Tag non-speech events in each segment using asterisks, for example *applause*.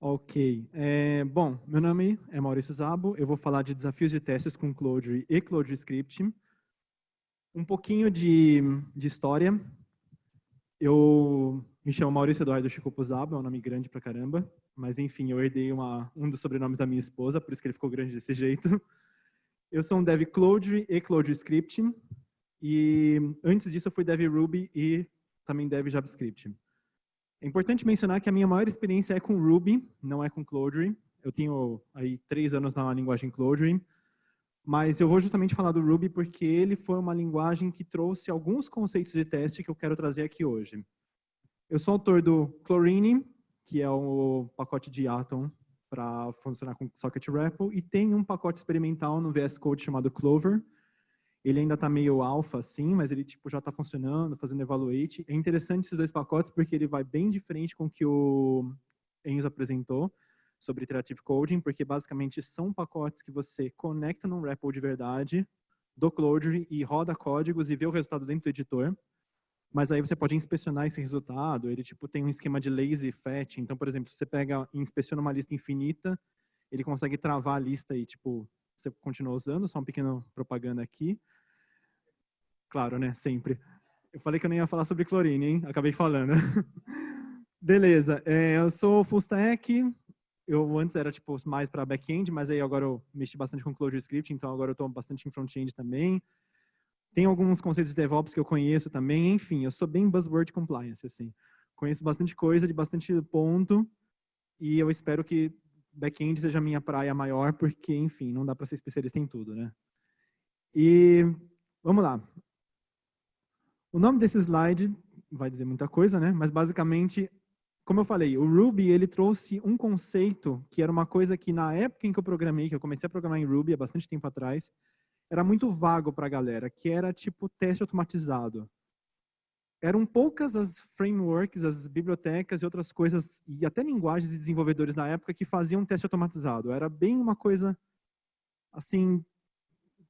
Ok. É, bom, meu nome é Maurício Zabo. Eu vou falar de desafios de testes com Clojure e Clojure Script. Um pouquinho de, de história. Eu me chamo Maurício Eduardo Chico Zabo, é um nome grande pra caramba. Mas, enfim, eu herdei uma, um dos sobrenomes da minha esposa, por isso que ele ficou grande desse *laughs* jeito. Eu sou um dev Clojure e Clojure Script. E antes disso eu fui dev Ruby e também dev JavaScript. É importante mencionar que a minha maior experiência é com Ruby, não é com Clojure. Eu tenho aí três anos na linguagem Clojure, mas eu vou justamente falar do Ruby porque ele foi uma linguagem que trouxe alguns conceitos de teste que eu quero trazer aqui hoje. Eu sou autor do Chlorine, que é o pacote de Atom para funcionar com Socket REPL, e tem um pacote experimental no VS Code chamado Clover, ele ainda está meio alfa, assim, mas ele tipo, já está funcionando, fazendo evaluate. É interessante esses dois pacotes porque ele vai bem de frente com o que o Enzo apresentou sobre Iterative Coding, porque basicamente são pacotes que você conecta num REPL de verdade do Clojure e roda códigos e vê o resultado dentro do editor. Mas aí você pode inspecionar esse resultado, ele tipo tem um esquema de lazy fetch, então, por exemplo, você pega e inspeciona uma lista infinita, ele consegue travar a lista e tipo você continua usando, só um pequeno propaganda aqui. Claro, né? Sempre. Eu falei que eu nem ia falar sobre clorine, hein? Acabei falando. *laughs* Beleza. É, eu sou full stack. Eu antes era tipo mais para back-end, mas aí agora eu mexi bastante com Clojure Script, então agora eu estou bastante em front-end também. Tem alguns conceitos de DevOps que eu conheço também. Enfim, eu sou bem buzzword compliance, assim. Conheço bastante coisa de bastante ponto e eu espero que back-end seja a minha praia maior, porque, enfim, não dá para ser especialista em tudo, né? E vamos lá. O nome desse slide vai dizer muita coisa, né? Mas basicamente, como eu falei, o Ruby ele trouxe um conceito que era uma coisa que na época em que eu programei, que eu comecei a programar em Ruby há bastante tempo atrás, era muito vago para a galera, que era tipo teste automatizado eram poucas as frameworks, as bibliotecas e outras coisas, e até linguagens e desenvolvedores na época que faziam teste automatizado. Era bem uma coisa, assim,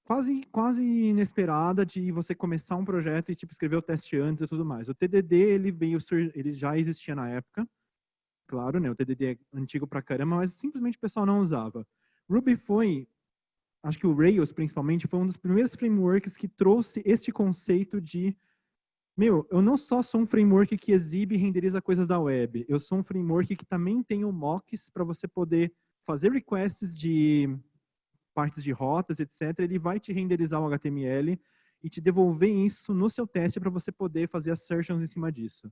quase, quase inesperada de você começar um projeto e tipo, escrever o teste antes e tudo mais. O TDD, ele, veio, ele já existia na época, claro, né? O TDD é antigo pra caramba, mas simplesmente o pessoal não usava. Ruby foi, acho que o Rails principalmente, foi um dos primeiros frameworks que trouxe este conceito de meu, eu não só sou um framework que exibe e renderiza coisas da web, eu sou um framework que também tem o mocks para você poder fazer requests de partes de rotas, etc. Ele vai te renderizar o HTML e te devolver isso no seu teste para você poder fazer assertions em cima disso.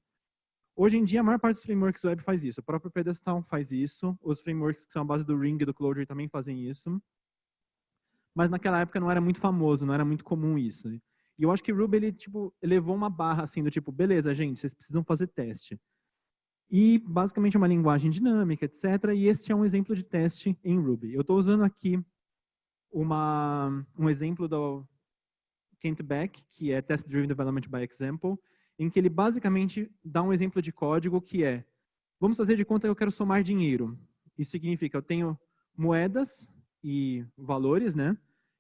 Hoje em dia, a maior parte dos frameworks web faz isso. O próprio Pedestal faz isso. Os frameworks que são a base do Ring e do Clojure também fazem isso. Mas naquela época não era muito famoso, não era muito comum isso. E eu acho que Ruby, ele, tipo, elevou uma barra, assim, do tipo, beleza, gente, vocês precisam fazer teste. E, basicamente, é uma linguagem dinâmica, etc. E este é um exemplo de teste em Ruby. Eu estou usando aqui uma, um exemplo do Kent Beck, que é Test Driven Development by Example, em que ele basicamente dá um exemplo de código que é, vamos fazer de conta que eu quero somar dinheiro. Isso significa, eu tenho moedas e valores, né?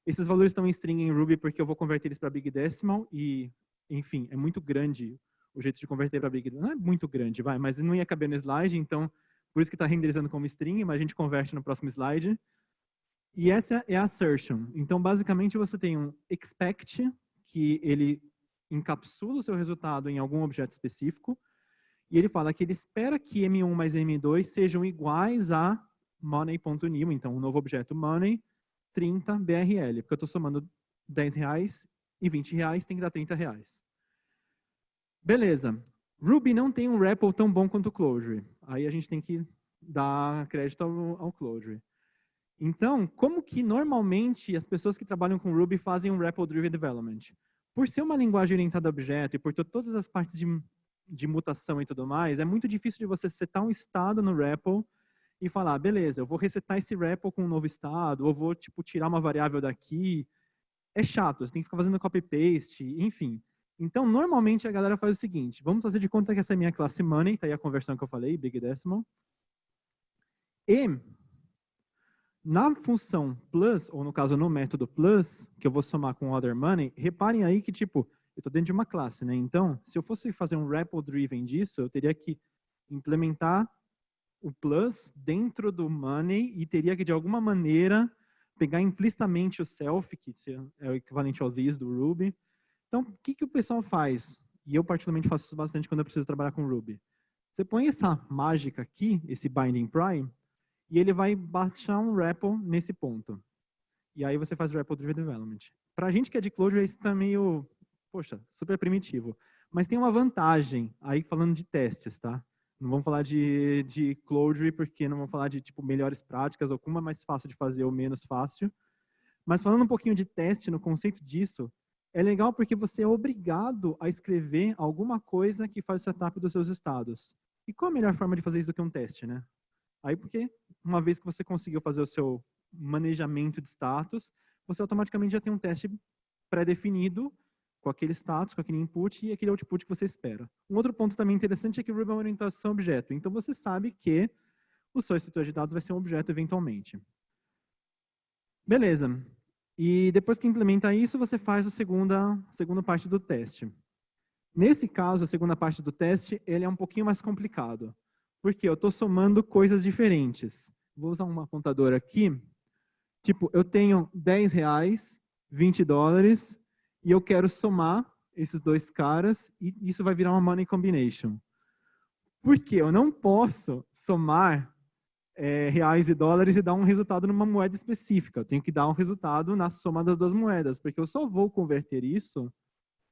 Esses valores estão em string em Ruby porque eu vou converter eles para Big Decimal e, enfim, é muito grande o jeito de converter para Big Decimal. Não é muito grande, vai, mas não ia caber no slide, então por isso que está renderizando como string, mas a gente converte no próximo slide. E essa é a assertion. Então, basicamente, você tem um expect, que ele encapsula o seu resultado em algum objeto específico, e ele fala que ele espera que M1 mais M2 sejam iguais a money.new, então um novo objeto money, 30 BRL, porque eu estou somando 10 reais e 20 reais, tem que dar 30 reais. Beleza. Ruby não tem um REPL tão bom quanto o Clojure. Aí a gente tem que dar crédito ao, ao Clojure. Então, como que normalmente as pessoas que trabalham com Ruby fazem um REPL-driven development? Por ser uma linguagem orientada a objeto e por ter todas as partes de, de mutação e tudo mais, é muito difícil de você setar um estado no REPL e falar, beleza, eu vou resetar esse REPL com um novo estado, ou vou tipo, tirar uma variável daqui. É chato, você tem que ficar fazendo copy-paste, enfim. Então, normalmente a galera faz o seguinte, vamos fazer de conta que essa é minha classe money, tá aí a conversão que eu falei, big decimal. E na função plus, ou no caso no método plus, que eu vou somar com other money, reparem aí que tipo, eu estou dentro de uma classe, né? Então, se eu fosse fazer um REPL driven disso, eu teria que implementar o plus dentro do money e teria que, de alguma maneira, pegar implicitamente o self, que é o equivalente ao this do Ruby. Então, o que, que o pessoal faz? E eu, particularmente, faço isso bastante quando eu preciso trabalhar com Ruby. Você põe essa mágica aqui, esse binding prime, e ele vai baixar um REPL nesse ponto. E aí você faz REPL Driven Development. Para a gente que é de Clojure, isso está meio, poxa, super primitivo. Mas tem uma vantagem, aí falando de testes, tá? Não vamos falar de, de Clojure, porque não vamos falar de tipo, melhores práticas, ou como é mais fácil de fazer ou menos fácil. Mas falando um pouquinho de teste, no conceito disso, é legal porque você é obrigado a escrever alguma coisa que faz o setup dos seus estados. E qual a melhor forma de fazer isso do que um teste, né? Aí porque, uma vez que você conseguiu fazer o seu manejamento de status, você automaticamente já tem um teste pré-definido com aquele status, com aquele input e aquele output que você espera. Um outro ponto também interessante é que o Ruby é uma orientação objeto. Então, você sabe que o seu estrutura de dados vai ser um objeto eventualmente. Beleza. E depois que implementa isso, você faz a segunda, segunda parte do teste. Nesse caso, a segunda parte do teste, ele é um pouquinho mais complicado. Porque eu estou somando coisas diferentes. Vou usar uma contadora aqui. Tipo, eu tenho 10 reais, 20 dólares e eu quero somar esses dois caras e isso vai virar uma money combination. Porque eu não posso somar é, reais e dólares e dar um resultado numa moeda específica. Eu tenho que dar um resultado na soma das duas moedas, porque eu só vou converter isso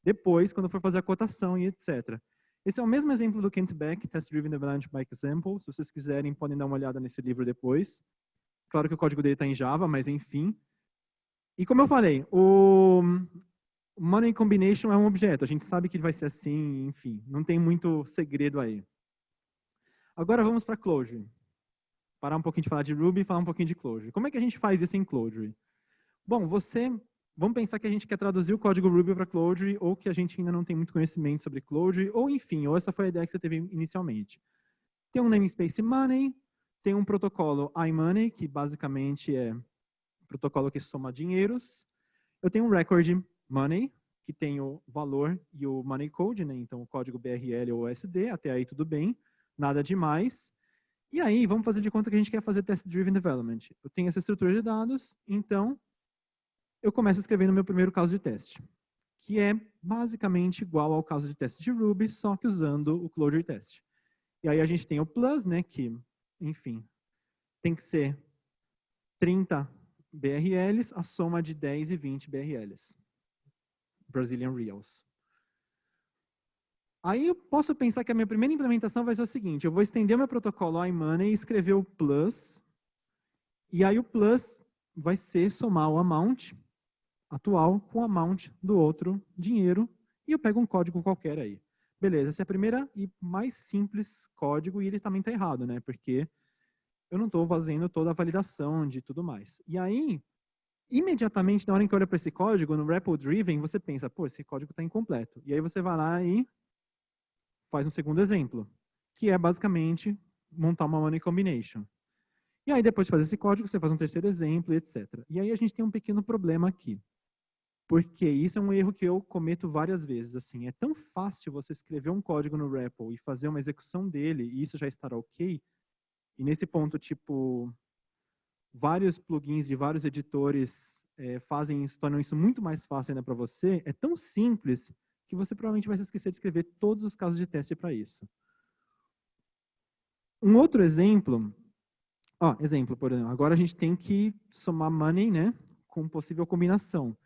depois, quando for fazer a cotação e etc. Esse é o mesmo exemplo do Kent Beck, Test Driven Development by Example. Se vocês quiserem, podem dar uma olhada nesse livro depois. Claro que o código dele está em Java, mas enfim. E como eu falei, o, Money combination é um objeto, a gente sabe que ele vai ser assim, enfim, não tem muito segredo aí. Agora vamos para Clojure. Parar um pouquinho de falar de Ruby e falar um pouquinho de Clojure. Como é que a gente faz isso em Clojure? Bom, você, vamos pensar que a gente quer traduzir o código Ruby para Clojure ou que a gente ainda não tem muito conhecimento sobre Clojure, ou enfim, ou essa foi a ideia que você teve inicialmente. Tem um namespace money, tem um protocolo iMoney, que basicamente é um protocolo que soma dinheiros. Eu tenho um record money, que tem o valor e o money code, né? então o código BRL ou USD, até aí tudo bem, nada demais. E aí, vamos fazer de conta que a gente quer fazer test-driven development. Eu tenho essa estrutura de dados, então eu começo escrevendo o meu primeiro caso de teste, que é basicamente igual ao caso de teste de Ruby, só que usando o Clojure Test. E aí a gente tem o plus, né, que, enfim, tem que ser 30 BRLs, a soma de 10 e 20 BRLs. Brazilian Reals. Aí eu posso pensar que a minha primeira implementação vai ser o seguinte, eu vou estender o meu protocolo iMoney e escrever o plus, e aí o plus vai ser somar o amount atual com o amount do outro dinheiro, e eu pego um código qualquer aí. Beleza, essa é a primeira e mais simples código, e ele também está errado, né? Porque eu não estou fazendo toda a validação de tudo mais. E aí, imediatamente, na hora em que olha para esse código, no REPL Driven, você pensa, pô, esse código está incompleto. E aí você vai lá e faz um segundo exemplo, que é basicamente montar uma money combination. E aí, depois de fazer esse código, você faz um terceiro exemplo, etc. E aí a gente tem um pequeno problema aqui. Porque isso é um erro que eu cometo várias vezes. Assim, é tão fácil você escrever um código no REPL e fazer uma execução dele, e isso já estará ok. E nesse ponto, tipo, vários plugins de vários editores é, fazem isso, tornam isso muito mais fácil ainda para você, é tão simples que você provavelmente vai se esquecer de escrever todos os casos de teste para isso. Um outro exemplo, ó, exemplo, por exemplo, agora a gente tem que somar money, né, com possível combinação.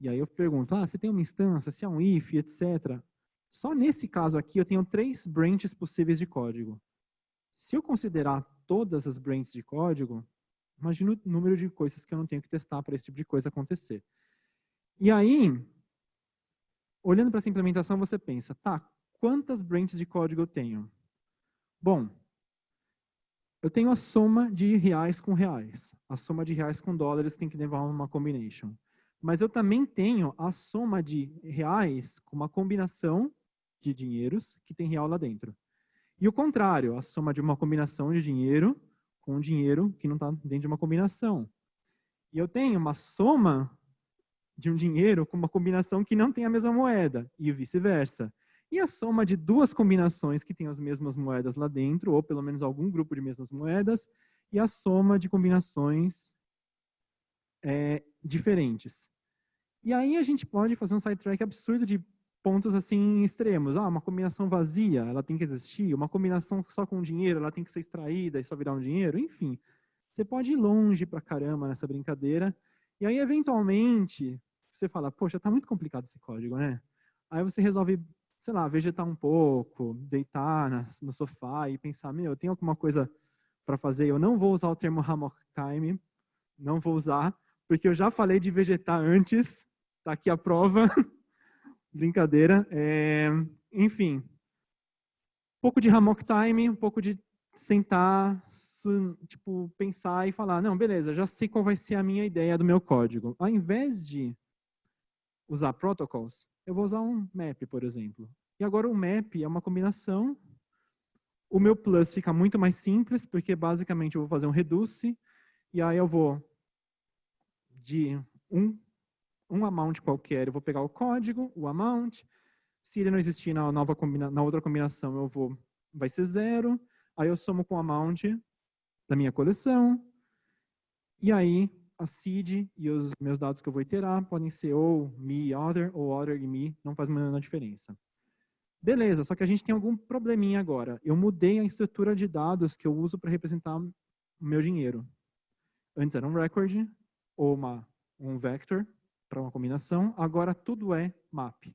E aí eu pergunto, ah, você tem uma instância, se é um if, etc. Só nesse caso aqui eu tenho três branches possíveis de código. Se eu considerar todas as branches de código, Imagina o número de coisas que eu não tenho que testar para esse tipo de coisa acontecer. E aí, olhando para essa implementação, você pensa, tá, quantas branches de código eu tenho? Bom, eu tenho a soma de reais com reais. A soma de reais com dólares tem que levar uma combination. Mas eu também tenho a soma de reais com uma combinação de dinheiros que tem real lá dentro. E o contrário, a soma de uma combinação de dinheiro com dinheiro que não está dentro de uma combinação. E eu tenho uma soma de um dinheiro com uma combinação que não tem a mesma moeda, e vice-versa. e a soma de duas combinações que têm as mesmas moedas lá dentro, ou pelo menos algum grupo de mesmas moedas, e a soma de combinações é, diferentes. E aí a gente pode fazer um sidetrack absurdo de pontos assim extremos. Ah, uma combinação vazia, ela tem que existir. Uma combinação só com dinheiro, ela tem que ser extraída e só virar um dinheiro. Enfim, você pode ir longe pra caramba nessa brincadeira. E aí, eventualmente, você fala, poxa, tá muito complicado esse código, né? Aí você resolve, sei lá, vegetar um pouco, deitar no sofá e pensar, meu, eu tenho alguma coisa para fazer. Eu não vou usar o termo hammock time, não vou usar, porque eu já falei de vegetar antes, tá aqui a prova. *laughs* Brincadeira. É, enfim, um pouco de hammock time, um pouco de sentar, tipo, pensar e falar, não, beleza, já sei qual vai ser a minha ideia do meu código. Ao invés de usar protocols, eu vou usar um map, por exemplo. E agora o map é uma combinação. O meu plus fica muito mais simples, porque basicamente eu vou fazer um reduce, e aí eu vou de um, um amount qualquer, eu vou pegar o código, o amount, se ele não existir na, nova combina, na outra combinação, eu vou, vai ser zero, aí eu somo com o amount da minha coleção, e aí a seed e os meus dados que eu vou iterar podem ser ou me, other, ou other e me, não faz nenhuma diferença. Beleza, só que a gente tem algum probleminha agora. Eu mudei a estrutura de dados que eu uso para representar o meu dinheiro. Antes era um record, ou uma, um vector, para uma combinação. Agora tudo é map.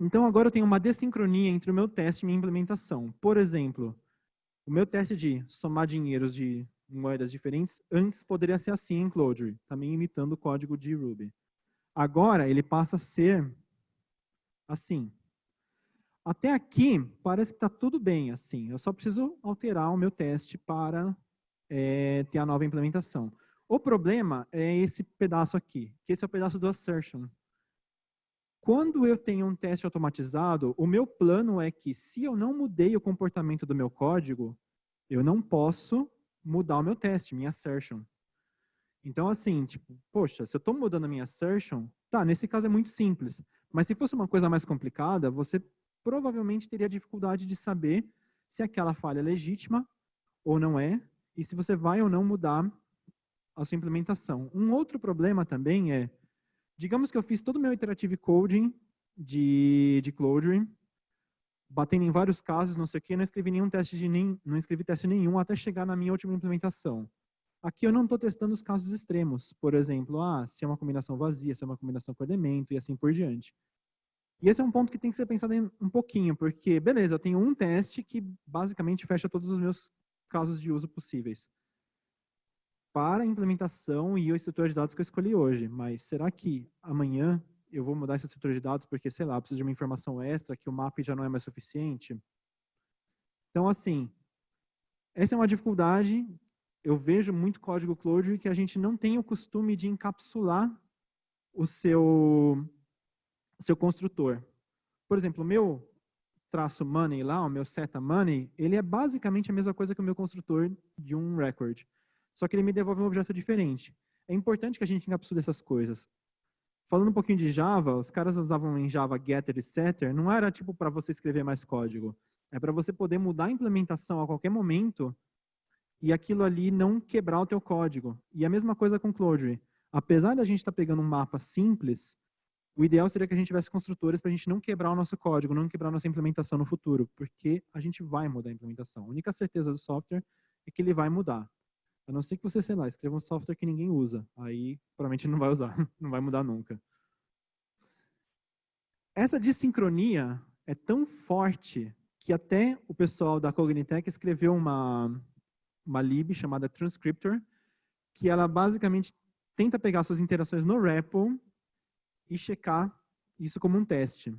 Então agora eu tenho uma desincronia entre o meu teste e minha implementação. Por exemplo, o meu teste de somar dinheiros de moedas diferentes, antes poderia ser assim em Clojure, também imitando o código de Ruby. Agora ele passa a ser assim. Até aqui, parece que está tudo bem assim. Eu só preciso alterar o meu teste para é, ter a nova implementação. O problema é esse pedaço aqui, que esse é o pedaço do assertion. Quando eu tenho um teste automatizado, o meu plano é que se eu não mudei o comportamento do meu código, eu não posso mudar o meu teste, minha assertion. Então, assim, tipo, poxa, se eu estou mudando a minha assertion, tá, nesse caso é muito simples. Mas se fosse uma coisa mais complicada, você provavelmente teria dificuldade de saber se aquela falha é legítima ou não é, e se você vai ou não mudar a sua implementação. Um outro problema também é, digamos que eu fiz todo o meu iterative coding de, de Clojure, batendo em vários casos, não sei o que, não escrevi nenhum teste de nem, não escrevi teste nenhum até chegar na minha última implementação. Aqui eu não estou testando os casos extremos, por exemplo, ah, se é uma combinação vazia, se é uma combinação com elemento e assim por diante. E esse é um ponto que tem que ser pensado um pouquinho, porque, beleza, eu tenho um teste que basicamente fecha todos os meus casos de uso possíveis para a implementação e a estrutura de dados que eu escolhi hoje. Mas será que amanhã eu vou mudar essa estrutura de dados porque, sei lá, preciso de uma informação extra que o map já não é mais suficiente? Então, assim, essa é uma dificuldade. Eu vejo muito código Clojure que a gente não tem o costume de encapsular o seu, o seu construtor. Por exemplo, o meu traço money lá, o meu seta money, ele é basicamente a mesma coisa que o meu construtor de um record só que ele me devolve um objeto diferente. É importante que a gente encapsule essas coisas. Falando um pouquinho de Java, os caras usavam em Java getter e setter, não era tipo para você escrever mais código. É para você poder mudar a implementação a qualquer momento e aquilo ali não quebrar o teu código. E a mesma coisa com Clojure. Apesar da gente estar tá pegando um mapa simples, o ideal seria que a gente tivesse construtores para a gente não quebrar o nosso código, não quebrar a nossa implementação no futuro, porque a gente vai mudar a implementação. A única certeza do software é que ele vai mudar. A não ser que você, sei lá, escreva um software que ninguém usa. Aí, provavelmente não vai usar, *laughs* não vai mudar nunca. Essa dissincronia é tão forte que até o pessoal da Cognitec escreveu uma, uma lib chamada Transcriptor, que ela basicamente tenta pegar suas interações no REPL e checar isso como um teste.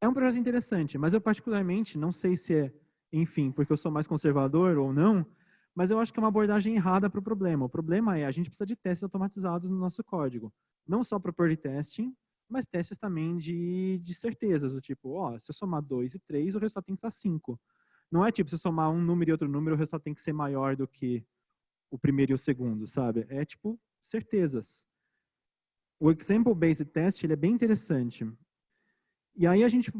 É um projeto interessante, mas eu particularmente não sei se é, enfim, porque eu sou mais conservador ou não, mas eu acho que é uma abordagem errada para o problema. O problema é a gente precisa de testes automatizados no nosso código. Não só property testing, mas testes também de, de certezas, do tipo, ó, se eu somar 2 e 3, o resultado tem que estar 5. Não é tipo, se eu somar um número e outro número, o resultado tem que ser maior do que o primeiro e o segundo, sabe? É tipo, certezas. O example-based test, ele é bem interessante. E aí a gente,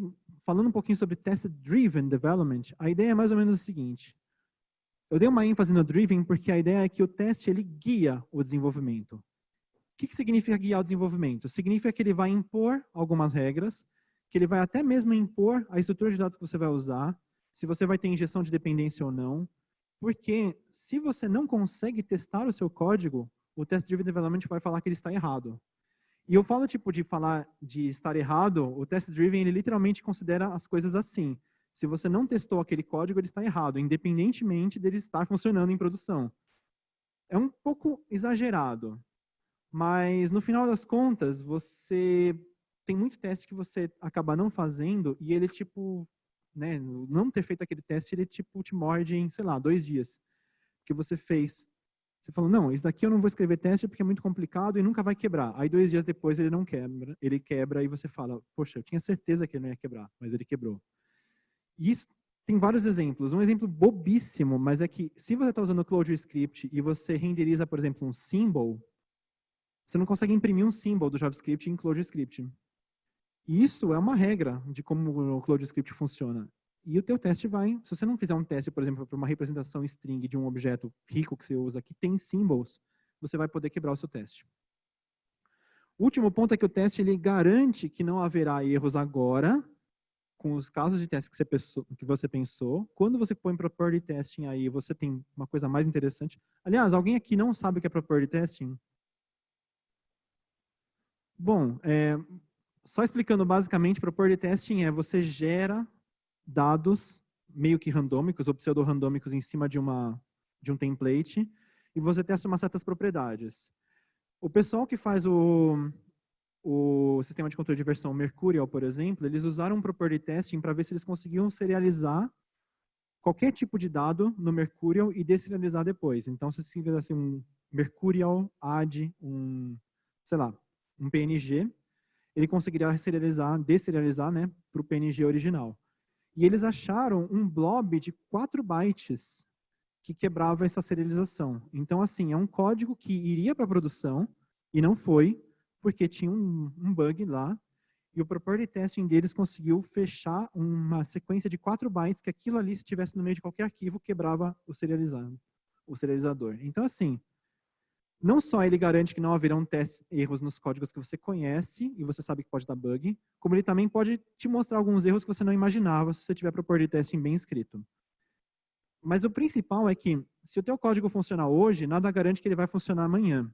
falando um pouquinho sobre test-driven development, a ideia é mais ou menos a seguinte. Eu dei uma ênfase no driven porque a ideia é que o teste ele guia o desenvolvimento. O que, que significa guiar o desenvolvimento? Significa que ele vai impor algumas regras, que ele vai até mesmo impor a estrutura de dados que você vai usar, se você vai ter injeção de dependência ou não, porque se você não consegue testar o seu código, o Test Driven Development vai falar que ele está errado. E eu falo tipo de falar de estar errado, o Test Driven ele literalmente considera as coisas assim. Se você não testou aquele código, ele está errado, independentemente dele estar funcionando em produção. É um pouco exagerado, mas no final das contas, você tem muito teste que você acaba não fazendo e ele tipo né, não ter feito aquele teste, ele tipo te morde em, sei lá, dois dias. Que você fez. Você falou, não, isso daqui eu não vou escrever teste porque é muito complicado e nunca vai quebrar. Aí dois dias depois ele não quebra, ele quebra e você fala, poxa, eu tinha certeza que ele não ia quebrar, mas ele quebrou. E isso tem vários exemplos. Um exemplo bobíssimo, mas é que se você está usando o ClojureScript e você renderiza, por exemplo, um symbol, você não consegue imprimir um symbol do JavaScript em ClojureScript. Isso é uma regra de como o CloudScript funciona. E o teu teste vai, se você não fizer um teste, por exemplo, para uma representação string de um objeto rico que você usa, que tem symbols, você vai poder quebrar o seu teste. O último ponto é que o teste ele garante que não haverá erros agora, com os casos de teste que você pensou. Que você pensou. Quando você põe property testing aí, você tem uma coisa mais interessante. Aliás, alguém aqui não sabe o que é property testing? Bom, é, só explicando basicamente, property testing é você gera dados meio que randômicos ou pseudo-randômicos em cima de, uma, de um template e você testa umas certas propriedades. O pessoal que faz o, o sistema de controle de versão Mercurial, por exemplo, eles usaram um property testing para ver se eles conseguiam serializar qualquer tipo de dado no Mercurial e deserializar depois. Então, se você fizesse um Mercurial add um, sei lá, um PNG, ele conseguiria serializar, deserializar né, para o PNG original. E eles acharam um blob de 4 bytes que quebrava essa serialização. Então, assim, é um código que iria para a produção e não foi, porque tinha um, um, bug lá, e o property testing deles conseguiu fechar uma sequência de 4 bytes que aquilo ali, se estivesse no meio de qualquer arquivo, quebrava o serializado, o serializador. Então, assim, não só ele garante que não haverão testes, erros nos códigos que você conhece e você sabe que pode dar bug, como ele também pode te mostrar alguns erros que você não imaginava se você tiver property testing bem escrito. Mas o principal é que, se o teu código funcionar hoje, nada garante que ele vai funcionar amanhã.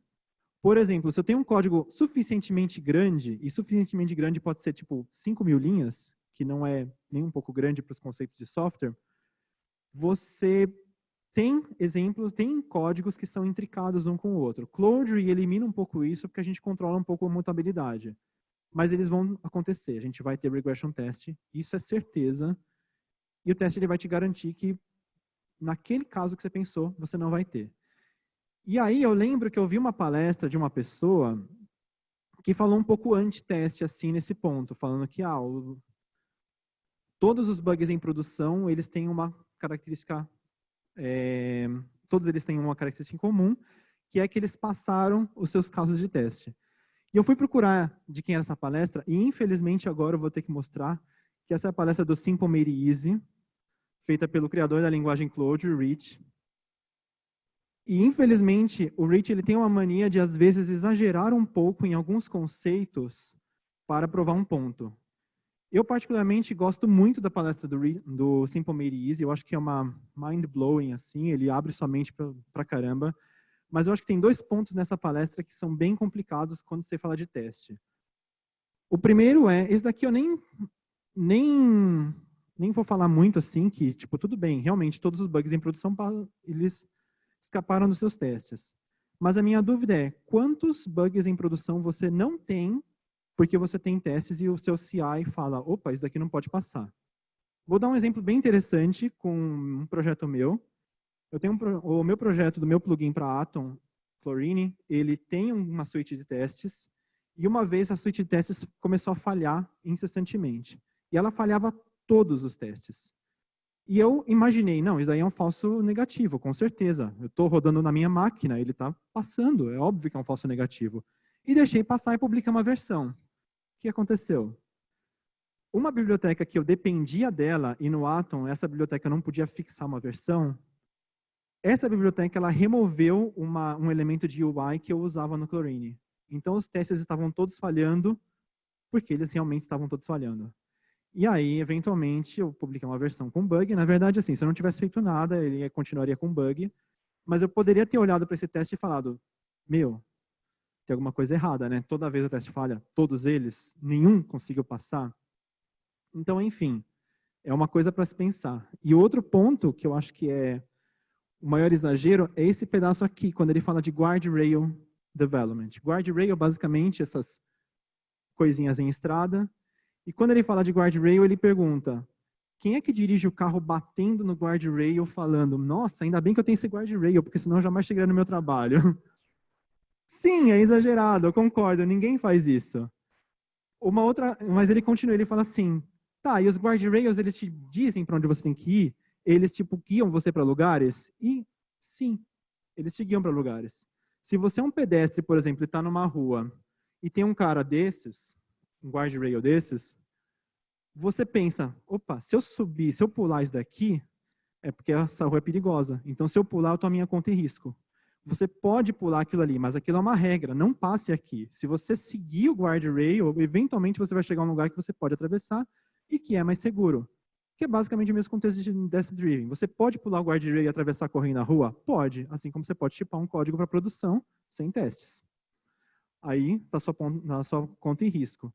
Por exemplo, se eu tenho um código suficientemente grande, e suficientemente grande pode ser tipo 5 mil linhas, que não é nem um pouco grande para os conceitos de software, você tem exemplos, tem códigos que são intricados um com o outro. Clojure elimina um pouco isso porque a gente controla um pouco a mutabilidade. Mas eles vão acontecer, a gente vai ter regression test, isso é certeza. E o teste ele vai te garantir que naquele caso que você pensou, você não vai ter. E aí eu lembro que eu vi uma palestra de uma pessoa que falou um pouco anti-teste assim nesse ponto, falando que ah, o, todos os bugs em produção, eles têm uma característica é, todos eles têm uma característica em comum, que é que eles passaram os seus casos de teste. E eu fui procurar de quem era essa palestra, e infelizmente agora eu vou ter que mostrar que essa é a palestra do Simple Made Easy, feita pelo criador da linguagem Clojure, Rich. E infelizmente o Rich ele tem uma mania de às vezes exagerar um pouco em alguns conceitos para provar um ponto. Eu, particularmente, gosto muito da palestra do, do Simple Made Easy. Eu acho que é uma mind-blowing, assim. Ele abre sua mente pra caramba. Mas eu acho que tem dois pontos nessa palestra que são bem complicados quando você fala de teste. O primeiro é, esse daqui eu nem, nem, nem vou falar muito assim, que, tipo, tudo bem, realmente, todos os bugs em produção, eles escaparam dos seus testes. Mas a minha dúvida é, quantos bugs em produção você não tem porque você tem testes e o seu CI fala, opa, isso daqui não pode passar. Vou dar um exemplo bem interessante com um projeto meu. Eu tenho um, o meu projeto do meu plugin para Atom, Chlorine, ele tem uma suite de testes, e uma vez a suite de testes começou a falhar incessantemente. E ela falhava todos os testes. E eu imaginei, não, isso daí é um falso negativo, com certeza. Eu estou rodando na minha máquina, ele está passando, é óbvio que é um falso negativo e deixei passar e publiquei uma versão. O que aconteceu? uma biblioteca que eu dependia dela, e no Atom, essa biblioteca não podia fixar uma versão, essa biblioteca ela removeu uma, um elemento de UI que eu usava no Chlorine. Então, os testes estavam todos falhando, porque eles realmente estavam todos falhando. E aí, eventualmente, eu publiquei uma versão com bug. Na verdade, assim, se eu não tivesse feito nada, ele continuaria com bug. Mas eu poderia ter olhado para esse teste e falado, meu, tem alguma coisa errada, né? Toda vez o teste falha, todos eles, nenhum conseguiu passar. Então, enfim, é uma coisa para se pensar. E outro ponto que eu acho que é o maior exagero é esse pedaço aqui, quando ele fala de guardrail development. Guardrail, basicamente, essas coisinhas em estrada. E quando ele fala de guardrail, ele pergunta, quem é que dirige o carro batendo no guardrail falando, nossa, ainda bem que eu tenho esse guardrail, porque senão eu jamais chegaria no meu trabalho. *laughs* Sim, é exagerado, eu concordo, ninguém faz isso. Uma outra, mas ele continua, ele fala assim, tá, e os guardrails, eles te dizem para onde você tem que ir? Eles, tipo, guiam você para lugares? E, sim, eles te guiam para lugares. Se você é um pedestre, por exemplo, e está numa rua, e tem um cara desses, um guardrail desses, você pensa, opa, se eu subir, se eu pular isso daqui, é porque essa rua é perigosa. Então, se eu pular, eu estou a minha conta em risco. Você pode pular aquilo ali, mas aquilo é uma regra, não passe aqui. Se você seguir o guardrail, eventualmente você vai chegar a um lugar que você pode atravessar e que é mais seguro. Que é basicamente o mesmo contexto de Death Driving. Você pode pular o guardrail e atravessar correndo na rua? Pode, assim como você pode chipar um código para produção sem testes. Aí está sua, sua conta em risco.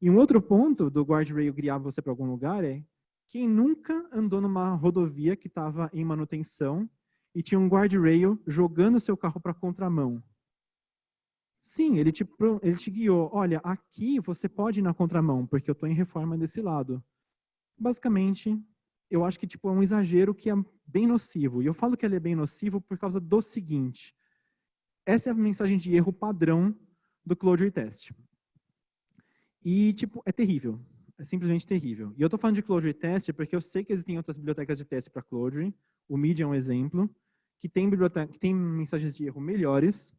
E um outro ponto do guardrail guiar você para algum lugar é quem nunca andou numa rodovia que estava em manutenção e tinha um guardrail jogando seu carro para contramão. Sim, ele te, ele te guiou. Olha, aqui você pode ir na contramão, porque eu estou em reforma desse lado. Basicamente, eu acho que tipo, é um exagero que é bem nocivo. E eu falo que ele é bem nocivo por causa do seguinte. Essa é a mensagem de erro padrão do Clojure Test. E, tipo, é terrível. É simplesmente terrível. E eu estou falando de Clojure Test porque eu sei que existem outras bibliotecas de teste para Clojure. O Media é um exemplo, que tem, biblioteca, que tem mensagens de erro melhores,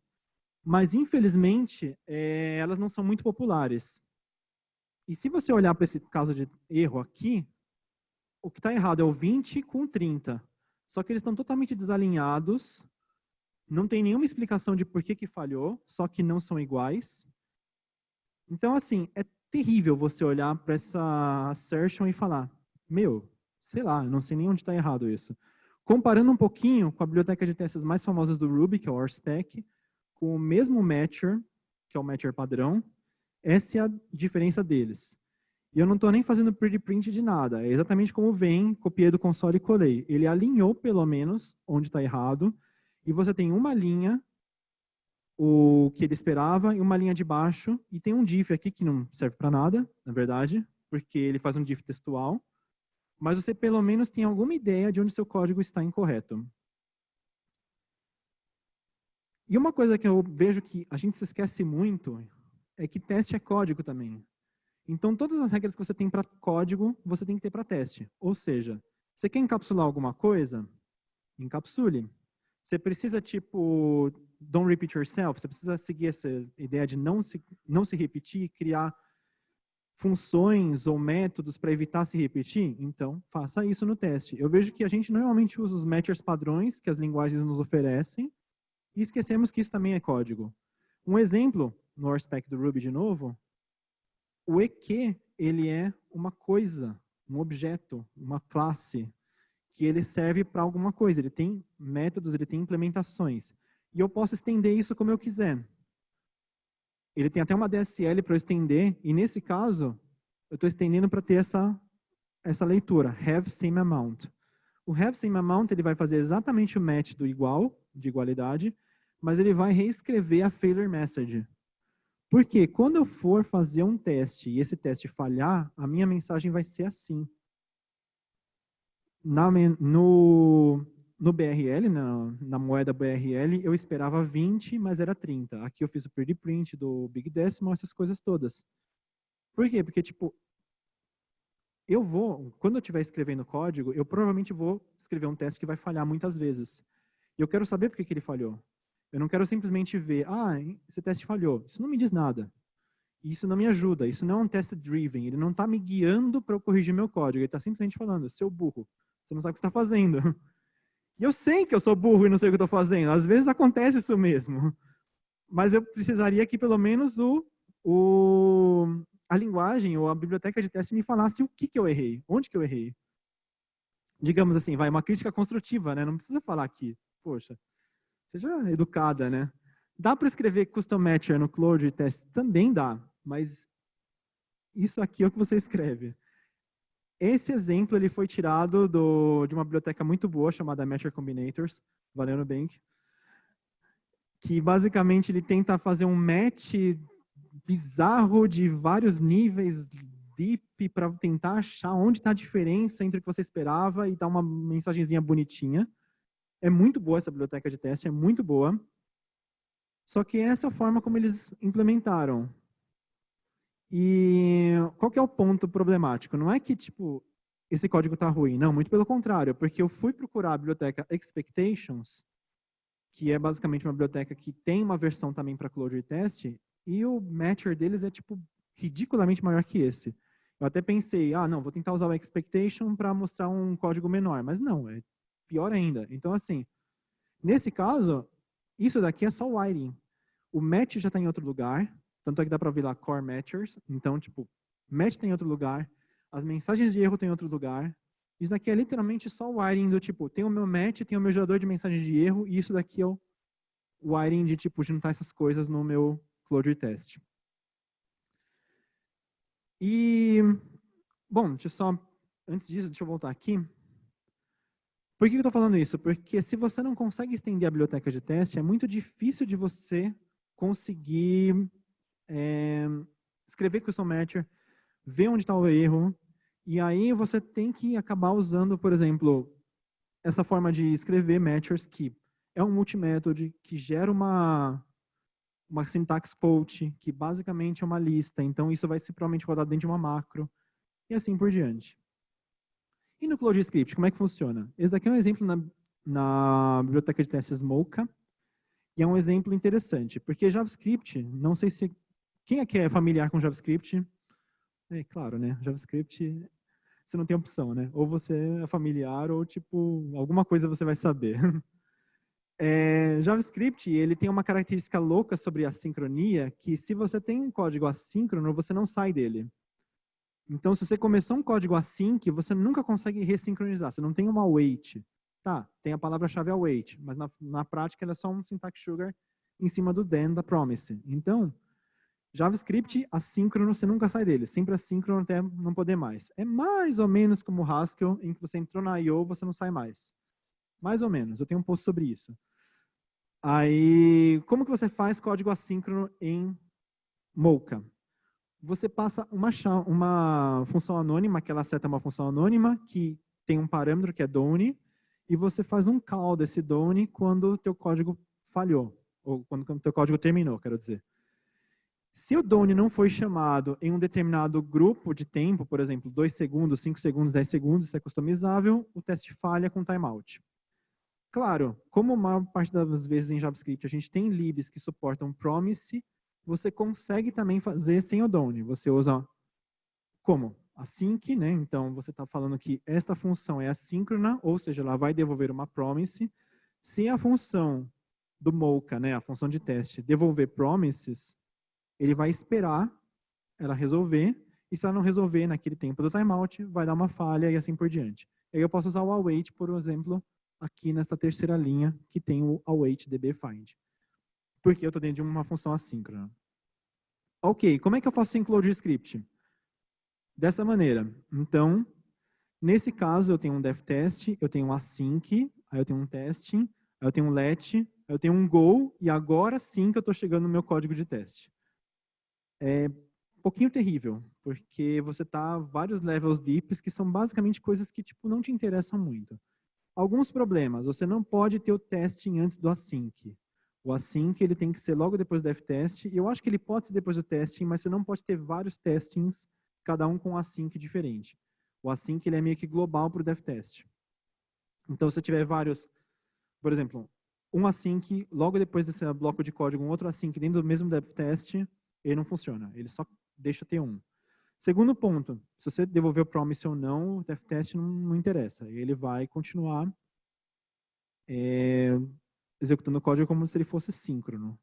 mas, infelizmente, é, elas não são muito populares. E se você olhar para esse caso de erro aqui, o que está errado é o 20 com 30. Só que eles estão totalmente desalinhados, não tem nenhuma explicação de por que, que falhou, só que não são iguais. Então, assim, é terrível você olhar para essa assertion e falar, meu, sei lá, não sei nem onde está errado isso. Comparando um pouquinho com a biblioteca de testes mais famosas do Ruby, que é o RSpec, com o mesmo matcher, que é o matcher padrão, essa é a diferença deles. E eu não estou nem fazendo pretty print de nada, é exatamente como vem, copiei do console e colei. Ele alinhou, pelo menos, onde está errado, e você tem uma linha o que ele esperava e uma linha de baixo. E tem um diff aqui que não serve para nada, na verdade, porque ele faz um diff textual. Mas você pelo menos tem alguma ideia de onde seu código está incorreto. E uma coisa que eu vejo que a gente se esquece muito é que teste é código também. Então, todas as regras que você tem para código, você tem que ter para teste. Ou seja, você quer encapsular alguma coisa? Encapsule. Você precisa, tipo, don't repeat yourself, você precisa seguir essa ideia de não se, não se repetir, criar funções ou métodos para evitar se repetir, então faça isso no teste. Eu vejo que a gente normalmente usa os matchers padrões que as linguagens nos oferecem e esquecemos que isso também é código. Um exemplo, no RSpec do Ruby de novo, o EQ, ele é uma coisa, um objeto, uma classe, que ele serve para alguma coisa. Ele tem métodos, ele tem implementações e eu posso estender isso como eu quiser. Ele tem até uma DSL para eu estender, e nesse caso, eu estou estendendo para ter essa, essa leitura, have same amount. O have same amount ele vai fazer exatamente o match do igual, de igualdade, mas ele vai reescrever a failure message. Porque quando eu for fazer um teste e esse teste falhar, a minha mensagem vai ser assim. Na, no, no BRL, na, na, moeda BRL, eu esperava 20, mas era 30. Aqui eu fiz o pretty print do Big Decimal, essas coisas todas. Por quê? Porque, tipo, eu vou, quando eu estiver escrevendo código, eu provavelmente vou escrever um teste que vai falhar muitas vezes. E eu quero saber por que, que ele falhou. Eu não quero simplesmente ver, ah, esse teste falhou. Isso não me diz nada. Isso não me ajuda, isso não é um test driven, ele não está me guiando para eu corrigir meu código, ele está simplesmente falando, seu burro, você não sabe o que está fazendo. *laughs* E eu sei que eu sou burro e não sei o que estou fazendo, às vezes acontece isso mesmo. Mas eu precisaria que pelo menos o, o, a linguagem ou a biblioteca de teste me falasse o que, que eu errei, onde que eu errei. Digamos assim, vai uma crítica construtiva, né? Não precisa falar aqui, poxa, seja educada, né? Dá para escrever custom matcher no Clojure test? Também dá, mas isso aqui é o que você escreve. Esse exemplo ele foi tirado do, de uma biblioteca muito boa chamada Matcher Combinators, valendo bem, que basicamente ele tenta fazer um match bizarro de vários níveis deep para tentar achar onde está a diferença entre o que você esperava e dar uma mensagenzinha bonitinha. É muito boa essa biblioteca de teste, é muito boa. Só que essa é a forma como eles implementaram. E qual que é o ponto problemático? Não é que, tipo, esse código está ruim. Não, muito pelo contrário. Porque eu fui procurar a biblioteca Expectations, que é basicamente uma biblioteca que tem uma versão também para Clojure Test, e o matcher deles é, tipo, ridiculamente maior que esse. Eu até pensei, ah, não, vou tentar usar o Expectation para mostrar um código menor. Mas não, é pior ainda. Então, assim, nesse caso, isso daqui é só wiring. O match já está em outro lugar, tanto é que dá para ver lá core matchers. Então, tipo, match tem outro lugar, as mensagens de erro tem outro lugar. Isso daqui é literalmente só o wiring do tipo, tem o meu match, tem o meu gerador de mensagens de erro, e isso daqui é o wiring de tipo juntar essas coisas no meu Clojure test. E, bom, deixa eu só, antes disso, deixa eu voltar aqui. Por que eu estou falando isso? Porque se você não consegue estender a biblioteca de teste, é muito difícil de você conseguir é, escrever custom matcher, ver onde está o erro, e aí você tem que acabar usando, por exemplo, essa forma de escrever matchers que é um multimétodo que gera uma, uma syntax quote, que basicamente é uma lista, então isso vai ser provavelmente rodado dentro de uma macro, e assim por diante. E no ClojureScript, como é que funciona? Esse daqui é um exemplo na, na biblioteca de testes Mocha, e é um exemplo interessante, porque JavaScript, não sei se quem aqui é familiar com JavaScript? É claro, né? JavaScript, você não tem opção, né? Ou você é familiar ou, tipo, alguma coisa você vai saber. *laughs* É, JavaScript, ele tem uma característica louca sobre a sincronia, que se você tem um código assíncrono, você não sai dele. Então, se você começou um código async, você nunca consegue ressincronizar, você não tem uma await. Tá, tem a palavra-chave await, mas na, na prática ela é só um syntax sugar em cima do then da promise. Então, JavaScript assíncrono, você nunca sai dele. Sempre assíncrono até não poder mais. É mais ou menos como o Haskell, em que você entrou na I.O., você não sai mais. Mais ou menos. Eu tenho um post sobre isso. Aí, como que você faz código assíncrono em Mocha? Você passa uma, uma função anônima, que ela seta uma função anônima, que tem um parâmetro que é done, e você faz um call desse done quando o teu código falhou, ou quando o teu código terminou, quero dizer. Se o done não foi chamado em um determinado grupo de tempo, por exemplo, 2 segundos, 5 segundos, 10 segundos, isso é customizável, o teste falha com timeout. Claro, como a maior parte das vezes em JavaScript a gente tem libs que suportam promise, você consegue também fazer sem o done. Você usa como? Async, né? Então, você está falando que esta função é assíncrona, ou seja, ela vai devolver uma promise. Se a função do Mocha, né, a função de teste, devolver promises, ele vai esperar ela resolver, e se ela não resolver naquele tempo do timeout, vai dar uma falha e assim por diante. E aí eu posso usar o await, por exemplo, aqui nessa terceira linha, que tem o await dbfind. Porque eu estou dentro de uma função assíncrona. Ok, como é que eu faço include script? Dessa maneira. Então, nesse caso, eu tenho um def test, eu tenho um async, aí eu tenho um testing, aí eu tenho um let, aí eu tenho um go, e agora sim que eu estou chegando no meu código de teste é um pouquinho terrível, porque você tá vários levels deeps que são basicamente coisas que tipo não te interessam muito. Alguns problemas, você não pode ter o testing antes do async. O async ele tem que ser logo depois do f-test, e eu acho que ele pode ser depois do testing, mas você não pode ter vários testings, cada um com async diferente. O async ele é meio que global para o dev test. Então, se tiver vários, por exemplo, um async, logo depois desse bloco de código, um outro async dentro do mesmo dev test, ele não funciona. Ele só deixa ter um. Segundo ponto, se você devolver o promise ou não, o test não, não interessa. Ele vai continuar é, executando o código como se ele fosse síncrono.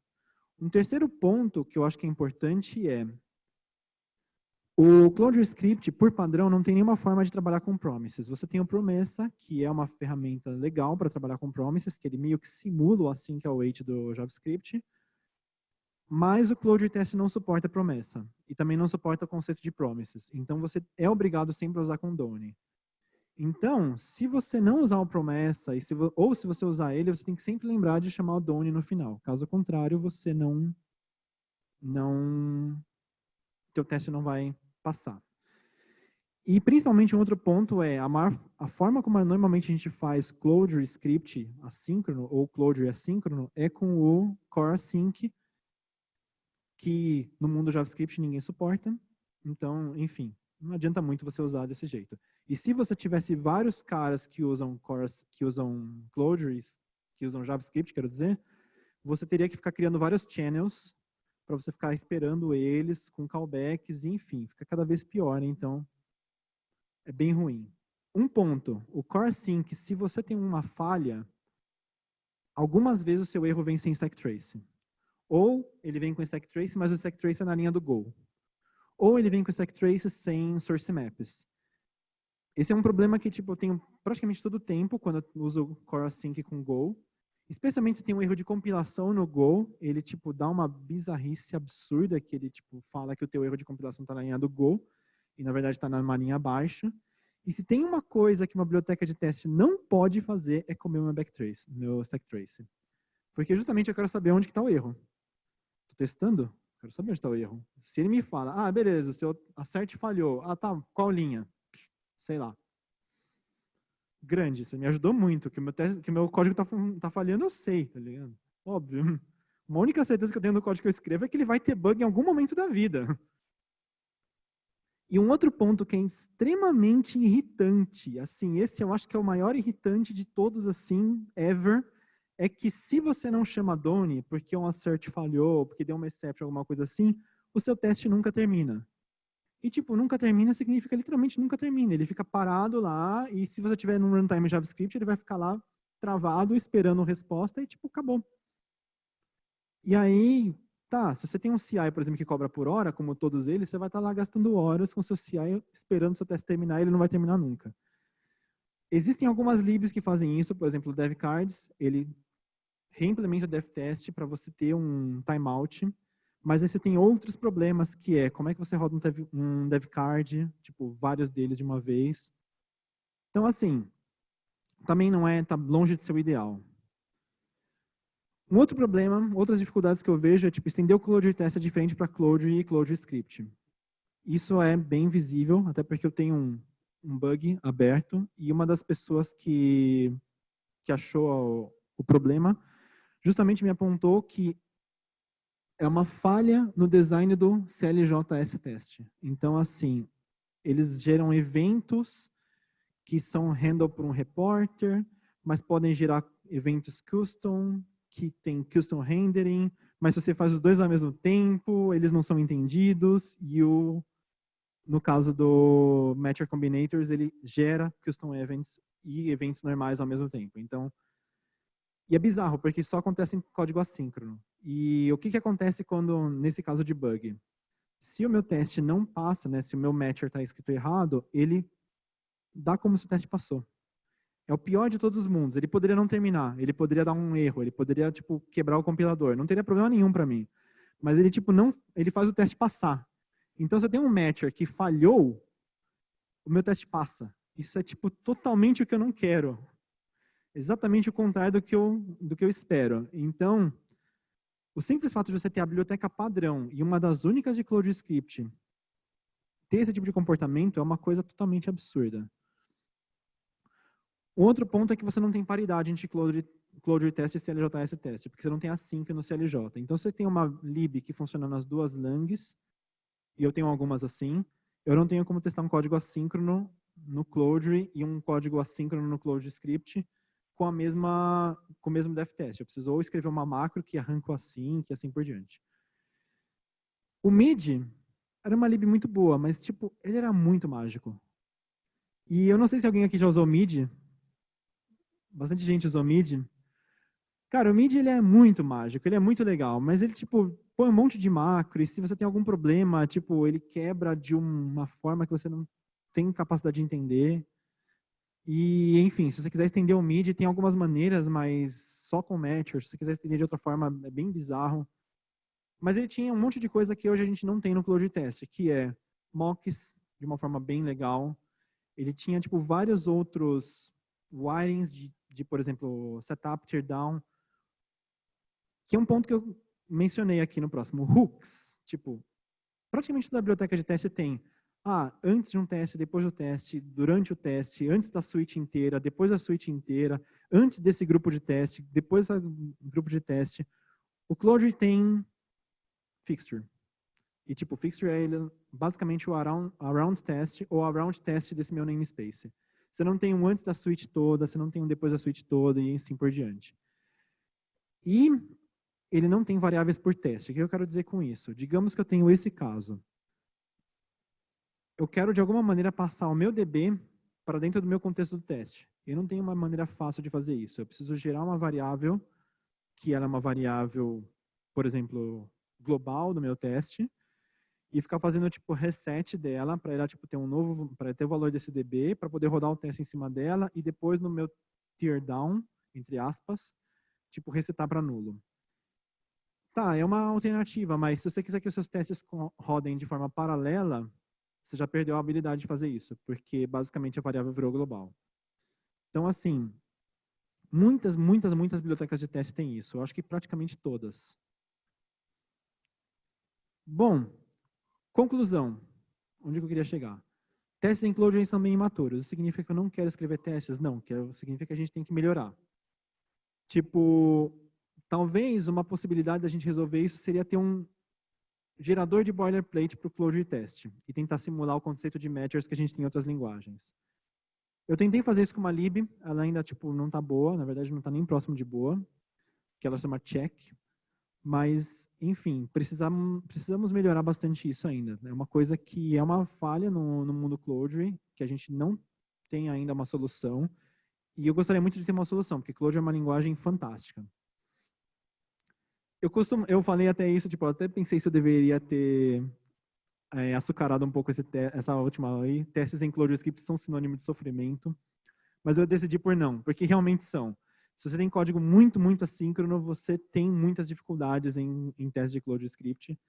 Um terceiro ponto que eu acho que é importante é o Clojure Script, por padrão, não tem nenhuma forma de trabalhar com promises. Você tem o Promessa, que é uma ferramenta legal para trabalhar com promises, que ele meio que simula o async await do JavaScript, mas o Clojure Test não suporta promessa e também não suporta o conceito de promises. Então, você é obrigado sempre a usar com Done. Então, se você não usar o promessa, se, ou se você usar ele, você tem que sempre lembrar de chamar o Done no final. Caso contrário, você não... não teu teste não vai passar. E principalmente um outro ponto é a, mar, a forma como normalmente a gente faz Clojure script assíncrono ou Clojure assíncrono é com o core async, que no mundo JavaScript ninguém suporta. Então, enfim, não adianta muito você usar desse jeito. E se você tivesse vários caras que usam cores, que usam Clojures, que usam JavaScript, quero dizer, você teria que ficar criando vários channels para você ficar esperando eles com callbacks, enfim, fica cada vez pior, então é bem ruim. Um ponto, o core sync, se você tem uma falha, algumas vezes o seu erro vem sem stack trace. Ou ele vem com stack trace, mas o stack trace é na linha do Go. Ou ele vem com stack trace sem source maps. Esse é um problema que tipo, eu tenho praticamente todo o tempo quando eu uso Core Sync com Go. Especialmente se tem um erro de compilação no Go, ele tipo dá uma bizarrice absurda que ele tipo fala que o teu erro de compilação está na linha do Go e na verdade está na linha abaixo. E se tem uma coisa que uma biblioteca de teste não pode fazer é comer meu backtrace, meu stack trace. Porque justamente eu quero saber onde está o erro testando, quero saber onde está o erro. Se ele me fala, ah, beleza, o seu acerte falhou. Ah, tá, qual linha? Sei lá. Grande, você me ajudou muito, que meu, teste, que meu código está tá falhando, eu sei, tá ligado? Óbvio. *laughs* Uma única certeza que eu tenho no código que eu escrevo é que ele vai ter bug em algum momento da vida. E um outro ponto que é extremamente irritante, assim, esse eu acho que é o maior irritante de todos, assim, ever, é que se você não chama Doni porque um assert falhou, porque deu uma exception, alguma coisa assim, o seu teste nunca termina. E, tipo, nunca termina significa literalmente nunca termina. Ele fica parado lá e se você tiver no runtime JavaScript, ele vai ficar lá travado, esperando resposta e, tipo, acabou. E aí, tá, se você tem um CI, por exemplo, que cobra por hora, como todos eles, você vai estar tá lá gastando horas com seu CI esperando seu teste terminar e ele não vai terminar nunca. Existem algumas libs que fazem isso, por exemplo, o DevCards, ele reimplementa o DevTest para você ter um timeout, mas aí você tem outros problemas, que é como é que você roda um, dev, um DevCard, tipo, vários deles de uma vez. Então, assim, também não é, tá longe de ser o ideal. Um outro problema, outras dificuldades que eu vejo é, tipo, estender o Clojure Test é diferente para Clojure e Clojure Script. Isso é bem visível, até porque eu tenho um, um bug aberto e uma das pessoas que, que achou o, o problema justamente me apontou que é uma falha no design do CLJS teste. Então, assim, eles geram eventos que são handled por um repórter, mas podem gerar eventos custom, que tem custom rendering, mas se você faz os dois ao mesmo tempo, eles não são entendidos, e o, no caso do Matcher Combinators, ele gera custom events e eventos normais ao mesmo tempo. Então, e é bizarro, porque só acontece em código assíncrono. E o que, que acontece quando, nesse caso de bug? Se o meu teste não passa, né, se o meu matcher está escrito errado, ele dá como se o teste passou. É o pior de todos os mundos. Ele poderia não terminar, ele poderia dar um erro, ele poderia tipo quebrar o compilador. Não teria problema nenhum para mim. Mas ele tipo não, ele faz o teste passar. Então se eu tenho um matcher que falhou, o meu teste passa. Isso é tipo totalmente o que eu não quero exatamente o contrário do que eu, do que eu espero. Então, o simples fato de você ter a biblioteca padrão e uma das únicas de CloudScript ter esse tipo de comportamento é uma coisa totalmente absurda. O outro ponto é que você não tem paridade entre Clojure Test e CLJS Test, porque você não tem async no CLJ. Então, você tem uma lib que funciona nas duas langs, e eu tenho algumas assim, eu não tenho como testar um código assíncrono no Clojure e um código assíncrono no ClojureScript, com a mesma com o mesmo def test. Eu preciso ou escrever uma macro que arranca assim, que assim por diante. O MIDI era uma lib muito boa, mas tipo, ele era muito mágico. E eu não sei se alguém aqui já usou MIDI. Bastante gente usou MIDI. Cara, o MIDI ele é muito mágico, ele é muito legal, mas ele tipo põe um monte de macro e se você tem algum problema, tipo, ele quebra de uma forma que você não tem capacidade de entender. E, enfim, se você quiser estender o MIDI, tem algumas maneiras, mas só com matchers. Se você quiser estender de outra forma, é bem bizarro. Mas ele tinha um monte de coisa que hoje a gente não tem no Cloud Test, que é mocks de uma forma bem legal. Ele tinha, tipo, vários outros wirings de, de por exemplo, setup, teardown, que é um ponto que eu mencionei aqui no próximo. Hooks, tipo, praticamente toda a biblioteca de teste tem ah, antes de um teste, depois do teste, durante o teste, antes da suíte inteira, depois da suíte inteira, antes desse grupo de teste, depois do grupo de teste. O Clojure tem fixture. E tipo, fixture é ele, basicamente o around, around test ou around test desse meu namespace. Você não tem um antes da suíte toda, você não tem um depois da suíte toda e assim por diante. E ele não tem variáveis por teste. O que eu quero dizer com isso? Digamos que eu tenho esse caso eu quero de alguma maneira passar o meu DB para dentro do meu contexto do teste. Eu não tenho uma maneira fácil de fazer isso. Eu preciso gerar uma variável, que ela é uma variável, por exemplo, global do meu teste, e ficar fazendo tipo reset dela para ela tipo ter um novo, para ter o valor desse DB, para poder rodar o teste em cima dela e depois no meu tear down, entre aspas, tipo resetar para nulo. Tá, é uma alternativa, mas se você quiser que os seus testes rodem de forma paralela, você já perdeu a habilidade de fazer isso, porque basicamente a variável virou global. Então, assim, muitas, muitas, muitas bibliotecas de teste têm isso. Eu acho que praticamente todas. Bom, conclusão. Onde eu queria chegar? Testes em Clojure são bem imaturos. Isso significa que eu não quero escrever testes? Não, que significa que a gente tem que melhorar. Tipo, talvez uma possibilidade da gente resolver isso seria ter um, gerador de boilerplate para o Clojure Test e tentar simular o conceito de matchers que a gente tem em outras linguagens. Eu tentei fazer isso com uma lib, ela ainda tipo não está boa, na verdade não está nem próximo de boa, que ela chama check, mas enfim, precisamos, precisamos melhorar bastante isso ainda. É uma coisa que é uma falha no, no mundo Clojure, que a gente não tem ainda uma solução, e eu gostaria muito de ter uma solução, porque Clojure é uma linguagem fantástica eu costumo, eu falei até isso, tipo, até pensei se eu deveria ter é, açucarado um pouco essa última aí. Testes em ClojureScript são sinônimo de sofrimento, mas eu decidi por não, porque realmente são. Se você tem código muito, muito assíncrono, você tem muitas dificuldades em, em testes de ClojureScript.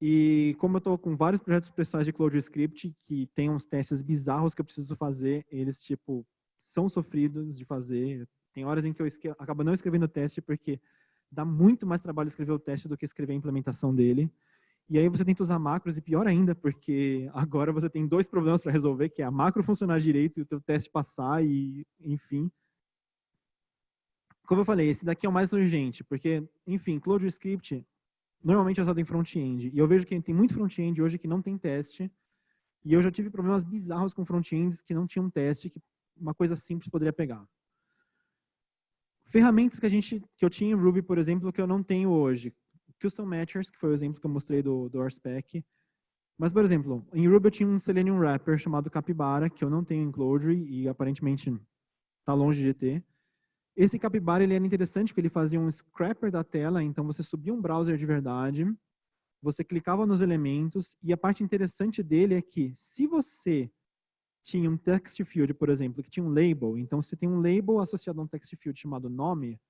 E como eu estou com vários projetos pessoais de ClojureScript que tem uns testes bizarros que eu preciso fazer, eles, tipo, são sofridos de fazer. Tem horas em que eu acabo não escrevendo teste porque dá muito mais trabalho escrever o teste do que escrever a implementação dele. E aí você tenta usar macros e pior ainda, porque agora você tem dois problemas para resolver, que é a macro funcionar direito e o teu teste passar e, enfim. Como eu falei, esse daqui é o mais urgente, porque, enfim, ClojureScript normalmente é usado em front-end. E eu vejo que tem muito front-end hoje que não tem teste. E eu já tive problemas bizarros com front-ends que não tinham teste, que uma coisa simples poderia pegar. Ferramentas que, a gente, que eu tinha em Ruby, por exemplo, que eu não tenho hoje. Custom Matchers, que foi o exemplo que eu mostrei do, do RSpec. Mas, por exemplo, em Ruby eu tinha um Selenium Wrapper chamado Capybara, que eu não tenho em Clojure e aparentemente está longe de ter. Esse Capybara ele era interessante porque ele fazia um scrapper da tela, então você subia um browser de verdade, você clicava nos elementos e a parte interessante dele é que se você tinha um text field, por exemplo, que tinha um label. Então, se tem um label associado a um text field chamado nome,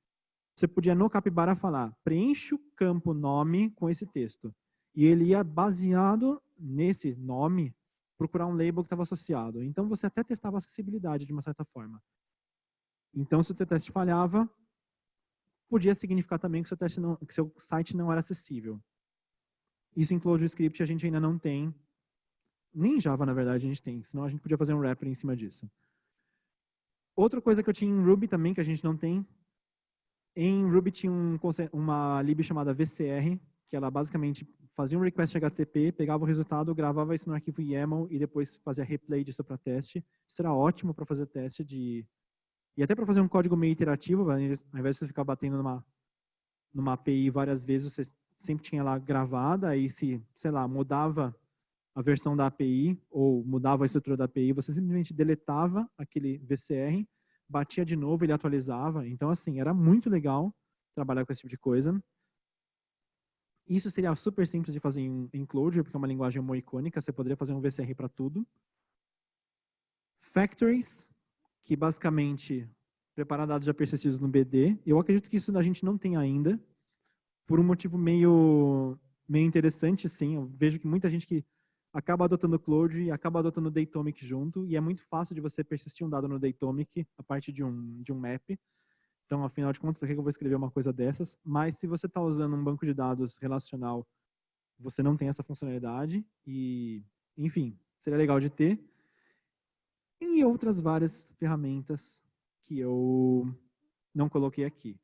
você podia no Capybara falar, preenche o campo nome com esse texto. E ele ia, baseado nesse nome, procurar um label que estava associado. Então, você até testava a acessibilidade de uma certa forma. Então, se o teu teste falhava, podia significar também que seu, seu site não era acessível. Isso em ClojureScript a gente ainda não tem, nem em Java, na verdade, a gente tem, senão a gente podia fazer um wrapper em cima disso. Outra coisa que eu tinha em Ruby também, que a gente não tem, em Ruby tinha um, uma lib chamada VCR, que ela basicamente fazia um request HTTP, pegava o resultado, gravava isso no arquivo YAML e depois fazia replay disso para teste. Isso era ótimo para fazer teste de... E até para fazer um código meio iterativo, ao invés de você ficar batendo numa, numa API várias vezes, você sempre tinha lá gravada, aí se, sei lá, mudava a versão da API ou mudava a estrutura da API, você simplesmente deletava aquele VCR, batia de novo, ele atualizava. Então, assim, era muito legal trabalhar com esse tipo de coisa. Isso seria super simples de fazer em, em Clojure, porque é uma linguagem icônica, você poderia fazer um VCR para tudo. Factories, que basicamente preparar dados já persistidos no BD. Eu acredito que isso a gente não tem ainda, por um motivo meio, meio interessante, sim. Eu vejo que muita gente que acaba adotando Cloud e acaba adotando Datomic junto, e é muito fácil de você persistir um dado no Datomic a partir de um, de um map. Então, afinal de contas, por que eu vou escrever uma coisa dessas? Mas se você está usando um banco de dados relacional, você não tem essa funcionalidade e, enfim, seria legal de ter. E outras várias ferramentas que eu não coloquei aqui.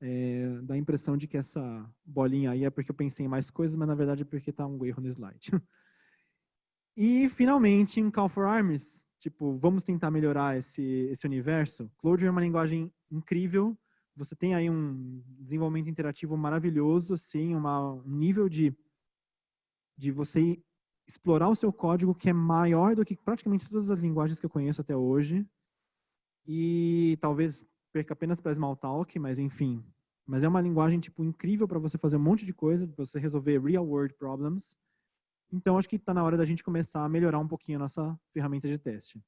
É, dá a impressão de que essa bolinha aí é porque eu pensei em mais coisas, mas na verdade é porque está um erro no slide. *laughs* E, finalmente, um Call for Arms, tipo, vamos tentar melhorar esse, esse universo. Clojure é uma linguagem incrível, você tem aí um desenvolvimento interativo maravilhoso, assim, uma, um nível de, de você explorar o seu código que é maior do que praticamente todas as linguagens que eu conheço até hoje. E talvez perca apenas para Smalltalk, mas enfim. Mas é uma linguagem tipo incrível para você fazer um monte de coisa, para você resolver real world problems. Então, acho que está na hora da gente começar a melhorar um pouquinho a nossa ferramenta de teste.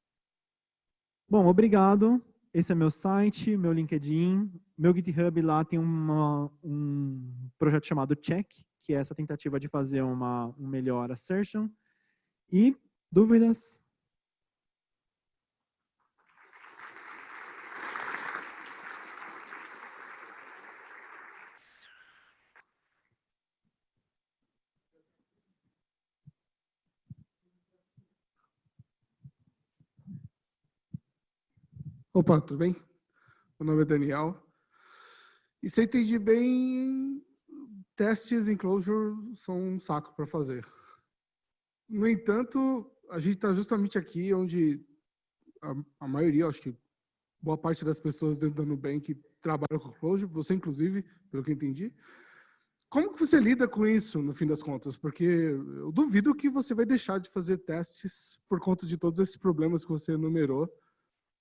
Bom, obrigado. Esse é meu site, meu LinkedIn. Meu GitHub lá tem uma, um projeto chamado Check, que é essa tentativa de fazer uma, um melhor assertion. E dúvidas? Opa, tudo bem? Meu nome é Daniel. E se eu entendi bem, testes em Clojure são um saco para fazer. No entanto, a gente está justamente aqui onde a, a, maioria, acho que boa parte das pessoas dentro da Nubank trabalham com Clojure, você inclusive, pelo que eu entendi. Como que você lida com isso, no fim das contas? Porque eu duvido que você vai deixar de fazer testes por conta de todos esses problemas que você enumerou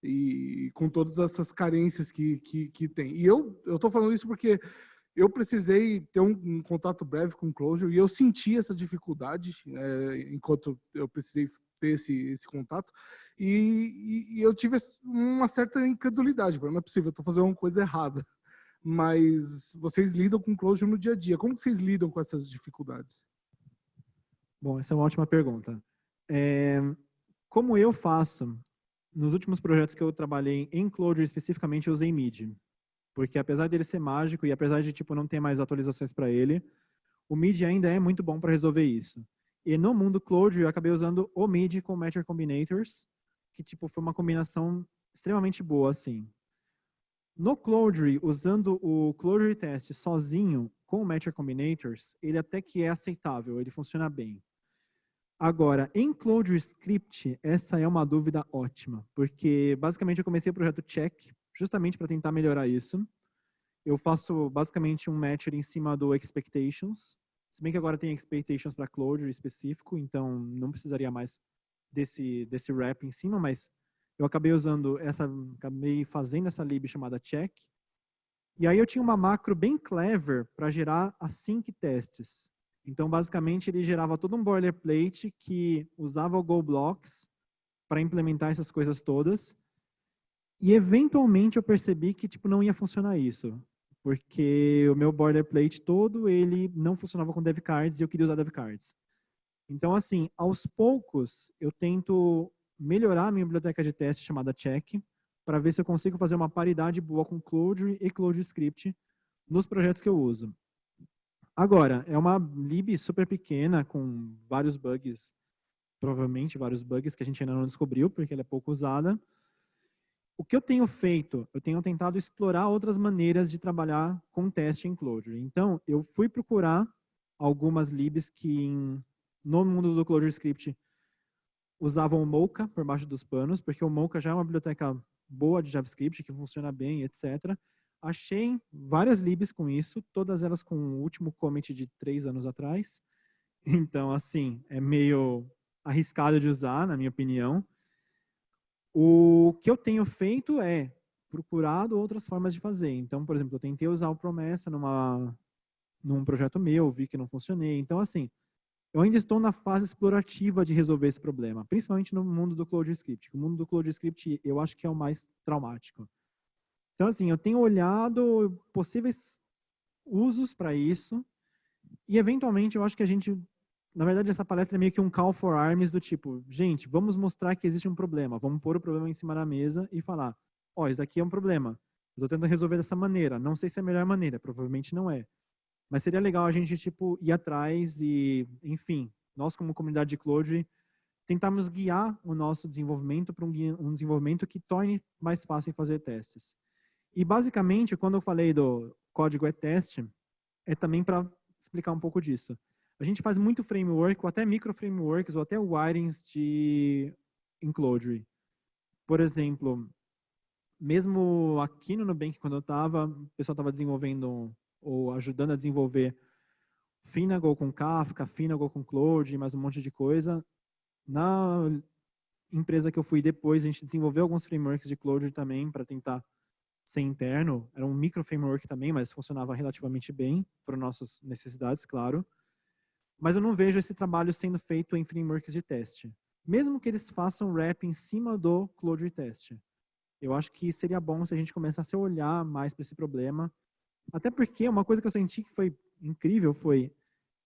e com todas essas carências que, que, que tem. E eu estou falando isso porque eu precisei ter um, um, contato breve com o Clojure e eu senti essa dificuldade é, enquanto eu precisei ter esse, esse contato e, e, e eu tive uma certa incredulidade, não é possível, eu estou fazendo uma coisa errada. Mas vocês lidam com Clojure no dia a dia, como que vocês lidam com essas dificuldades? Bom, essa é uma ótima pergunta. É, como eu faço nos últimos projetos que eu trabalhei em Clojure especificamente, eu usei MIDI. Porque apesar dele ser mágico e apesar de tipo não ter mais atualizações para ele, o MIDI ainda é muito bom para resolver isso. E no mundo Clojure eu acabei usando o MIDI com Matcher Combinators, que tipo foi uma combinação extremamente boa assim. No Clojure, usando o Clojure Test sozinho com o Matcher Combinators, ele até que é aceitável, ele funciona bem. Agora, em Clojure Script, essa é uma dúvida ótima, porque basicamente eu comecei o projeto Check justamente para tentar melhorar isso. Eu faço basicamente um matcher em cima do Expectations, se bem que agora tem Expectations para Clojure específico, então não precisaria mais desse, desse wrap em cima, mas eu acabei usando essa, acabei fazendo essa lib chamada check. E aí eu tinha uma macro bem clever para gerar async testes. Então, basicamente, ele gerava todo um boilerplate que usava o GoBlocks para implementar essas coisas todas. E, eventualmente, eu percebi que tipo, não ia funcionar isso. Porque o meu boilerplate todo, ele não funcionava com dev cards e eu queria usar dev cards. Então, assim, aos poucos, eu tento melhorar a minha biblioteca de teste chamada Check, para ver se eu consigo fazer uma paridade boa com Clojure e Clojure Script nos projetos que eu uso. Agora, é uma lib super pequena, com vários bugs, provavelmente vários bugs que a gente ainda não descobriu, porque ela é pouco usada. O que eu tenho feito? Eu tenho tentado explorar outras maneiras de trabalhar com teste em Clojure. Então, eu fui procurar algumas libs que em, no mundo do Clojure Script usavam o Mocha por baixo dos panos, porque o Mocha já é uma biblioteca boa de JavaScript, que funciona bem, etc. achei várias libs com isso, todas elas com o último commit de três anos atrás. *laughs* Então, assim, é meio arriscado de usar, na minha opinião. O que eu tenho feito é procurado outras formas de fazer. Então, por exemplo, eu tentei usar o Promessa numa, num projeto meu, vi que não funcionei. Então, assim, eu ainda estou na fase explorativa de resolver esse problema, principalmente no mundo do CloudScript. O mundo do CloudScript eu acho que é o mais traumático. Então, assim, eu tenho olhado possíveis usos para isso. E, eventualmente, eu acho que a gente, na verdade, essa palestra é meio que um call for arms do tipo, gente, vamos mostrar que existe um problema, vamos pôr o problema em cima da mesa e falar, ó, oh, isso aqui é um problema, eu estou tentando resolver dessa maneira, não sei se é a melhor maneira, provavelmente não é. Mas seria legal a gente, tipo, ir atrás e, enfim, nós como comunidade de Cloud, tentarmos guiar o nosso desenvolvimento para um, um, desenvolvimento que torne mais fácil fazer testes. E, basicamente, quando eu falei do código é teste, é também para explicar um pouco disso. A gente faz muito framework, ou até micro frameworks, ou até wirings de Cloud. Por exemplo, mesmo aqui no Nubank, quando eu estava, o pessoal estava desenvolvendo ou ajudando a desenvolver Finagle com Kafka, Finagle com Cloud, mais um monte de coisa. Na empresa que eu fui depois, a gente desenvolveu alguns frameworks de Cloud também para tentar ser interno. Era um micro framework também, mas funcionava relativamente bem para nossas necessidades, claro. Mas eu não vejo esse trabalho sendo feito em frameworks de teste. Mesmo que eles façam wrap em cima do Cloud Test. Eu acho que seria bom se a gente começasse a olhar mais para esse problema até porque uma coisa que eu senti que foi incrível foi,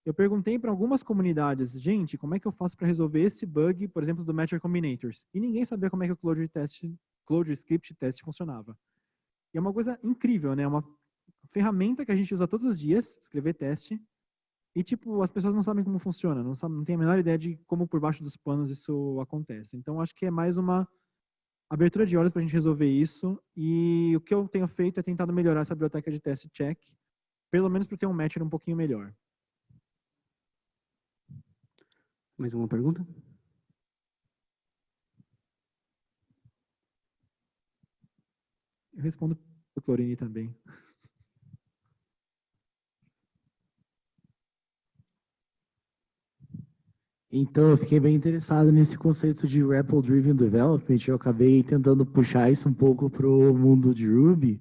eu perguntei para algumas comunidades, gente, como é que eu faço para resolver esse bug, por exemplo, do Matcher Combinators? E ninguém sabia como é que o Clojure, test, Clojure Script Test funcionava. E é uma coisa incrível, né? Uma ferramenta que a gente usa todos os dias, escrever teste, e, tipo, as pessoas não sabem como funciona, não, sabem, não tem a menor ideia de como por baixo dos panos isso acontece. Então, acho que é mais uma abertura de olhos para a gente resolver isso. E o que eu tenho feito é tentado melhorar essa biblioteca de teste check, pelo menos para ter um matcher um pouquinho melhor. Mais uma pergunta? Eu respondo para o Clorine também. Então, eu fiquei bem interessado nesse conceito de REPL Driven Development. Eu acabei tentando puxar isso um pouco para o mundo de Ruby.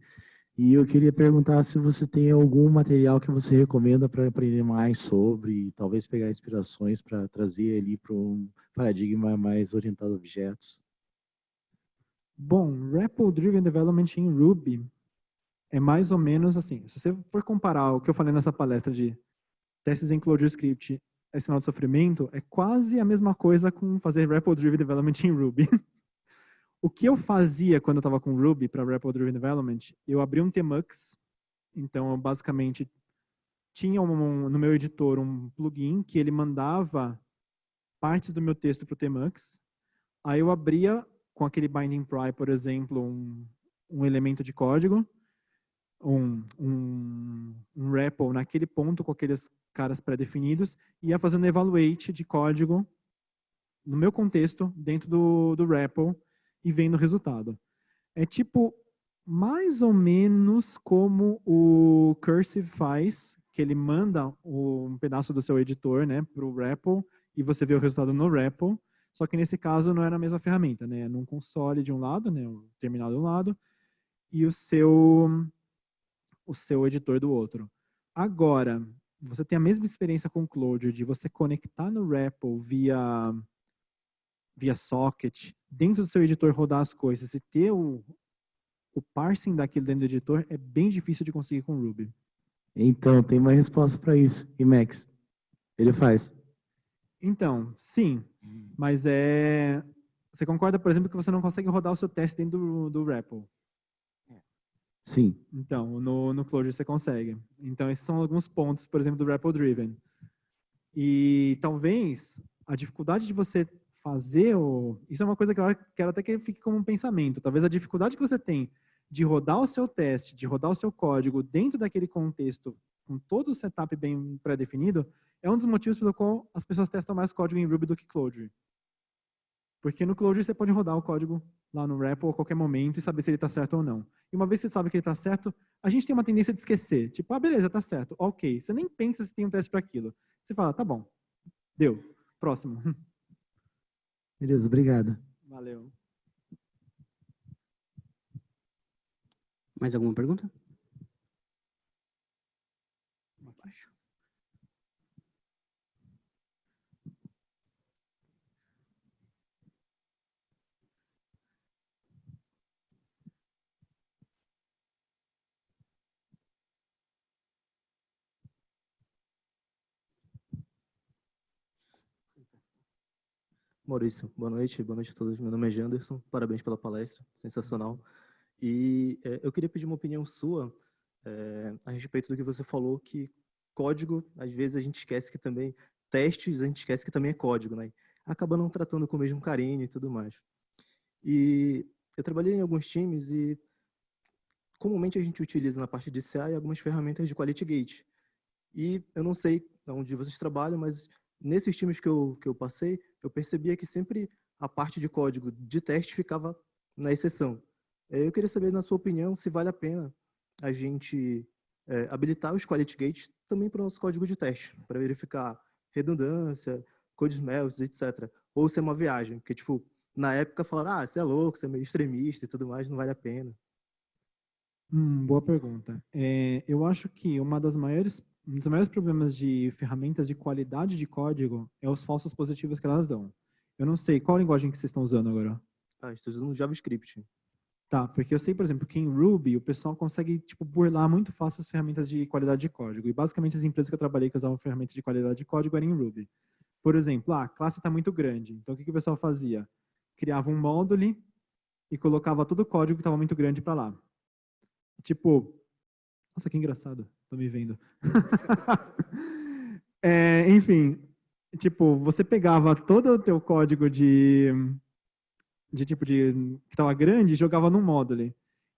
E eu queria perguntar se você tem algum material que você recomenda para aprender mais sobre, talvez pegar inspirações para trazer ali para um paradigma mais orientado a objetos. Bom, REPL Driven Development em Ruby é mais ou menos assim. Se você for comparar o que eu falei nessa palestra de testes em ClojureScript é sinal de sofrimento, é quase a mesma coisa com fazer REPL Driven Development em Ruby. *laughs* o que eu fazia quando eu estava com Ruby para REPL Driven Development, eu abri um Tmux, então eu basicamente tinha um, no meu editor um plugin que ele mandava partes do meu texto para o Tmux, aí eu abria com aquele binding pry, por exemplo, um, um elemento de código, um, um, um REPL naquele ponto com aqueles caras pré-definidos e ia fazendo evaluate de código no meu contexto, dentro do, do REPL e vendo o resultado. É tipo, mais ou menos como o Cursive faz, que ele manda um pedaço do seu editor né, para o REPL e você vê o resultado no REPL, só que nesse caso não é na mesma ferramenta, né? Num console de um lado, né, o terminal de um lado, e o seu, o seu editor do outro. Agora, você tem a mesma experiência com o Clojure de você conectar no REPL via, via socket, dentro do seu editor rodar as coisas e ter o, o parsing daquilo dentro do editor, é bem difícil de conseguir com Ruby. Então, tem uma resposta para isso. E Max, ele faz. Então, sim, mas é... Você concorda, por exemplo, que você não consegue rodar o seu teste dentro do, do REPL? Sim. Então, no, no Clojure você consegue. Então, esses são alguns pontos, por exemplo, do REPL Driven. E talvez a dificuldade de você fazer o... Isso é uma coisa que eu quero até que fique como um pensamento. Talvez a dificuldade que você tem de rodar o seu teste, de rodar o seu código dentro daquele contexto, com todo o setup bem pré-definido, é um dos motivos pelo qual as pessoas testam mais código em Ruby do que Clojure. Porque no Clojure você pode rodar o código lá no REPL a qualquer momento e saber se ele está certo ou não. E uma vez que você sabe que ele está certo, a gente tem uma tendência de esquecer. Tipo, ah, beleza, está certo. Ok. Você nem pensa se tem um teste para aquilo. Você fala, tá bom. Deu. Próximo. *laughs* Beleza, obrigado. Valeu. Mais alguma pergunta? Maurício, boa noite, boa noite a todos. Meu nome é Janderson, parabéns pela palestra, sensacional. E é, eu queria pedir uma opinião sua é, a respeito do que você falou, que código, às vezes a gente esquece que também, testes, a gente esquece que também é código, né? Acaba não tratando com o mesmo carinho e tudo mais. E eu trabalhei em alguns times e comumente a gente utiliza na parte de CA algumas ferramentas de Quality Gate. E eu não sei onde vocês trabalham, mas nesses times que eu, que eu passei, eu percebia que sempre a parte de código de teste ficava na exceção. É, eu queria saber, na sua opinião, se vale a pena a gente é, habilitar os quality gates também para o nosso código de teste, para verificar redundância, code smells, etc. Ou se é uma viagem, porque, tipo, na época falaram, ah, você é louco, você é meio extremista e tudo mais, não vale a pena. Hum, boa pergunta. É, eu acho que uma das maiores um dos maiores problemas de ferramentas de qualidade de código é os falsos positivos que elas dão. Eu não sei, qual linguagem que vocês estão usando agora? Ah, estou usando JavaScript. Tá, porque eu sei, por exemplo, que em Ruby o pessoal consegue tipo, burlar muito fácil as ferramentas de qualidade de código. E basicamente as empresas que eu trabalhei que usavam ferramentas de qualidade de código eram em Ruby. Por exemplo, ah, a classe está muito grande. Então o que, que o pessoal fazia? Criava um módulo e colocava todo o código que estava muito grande para lá. Tipo, nossa, que engraçado. Tô me vendo. *laughs* é, enfim, tipo, você pegava todo o teu código de, de tipo de que estava grande e jogava num módulo.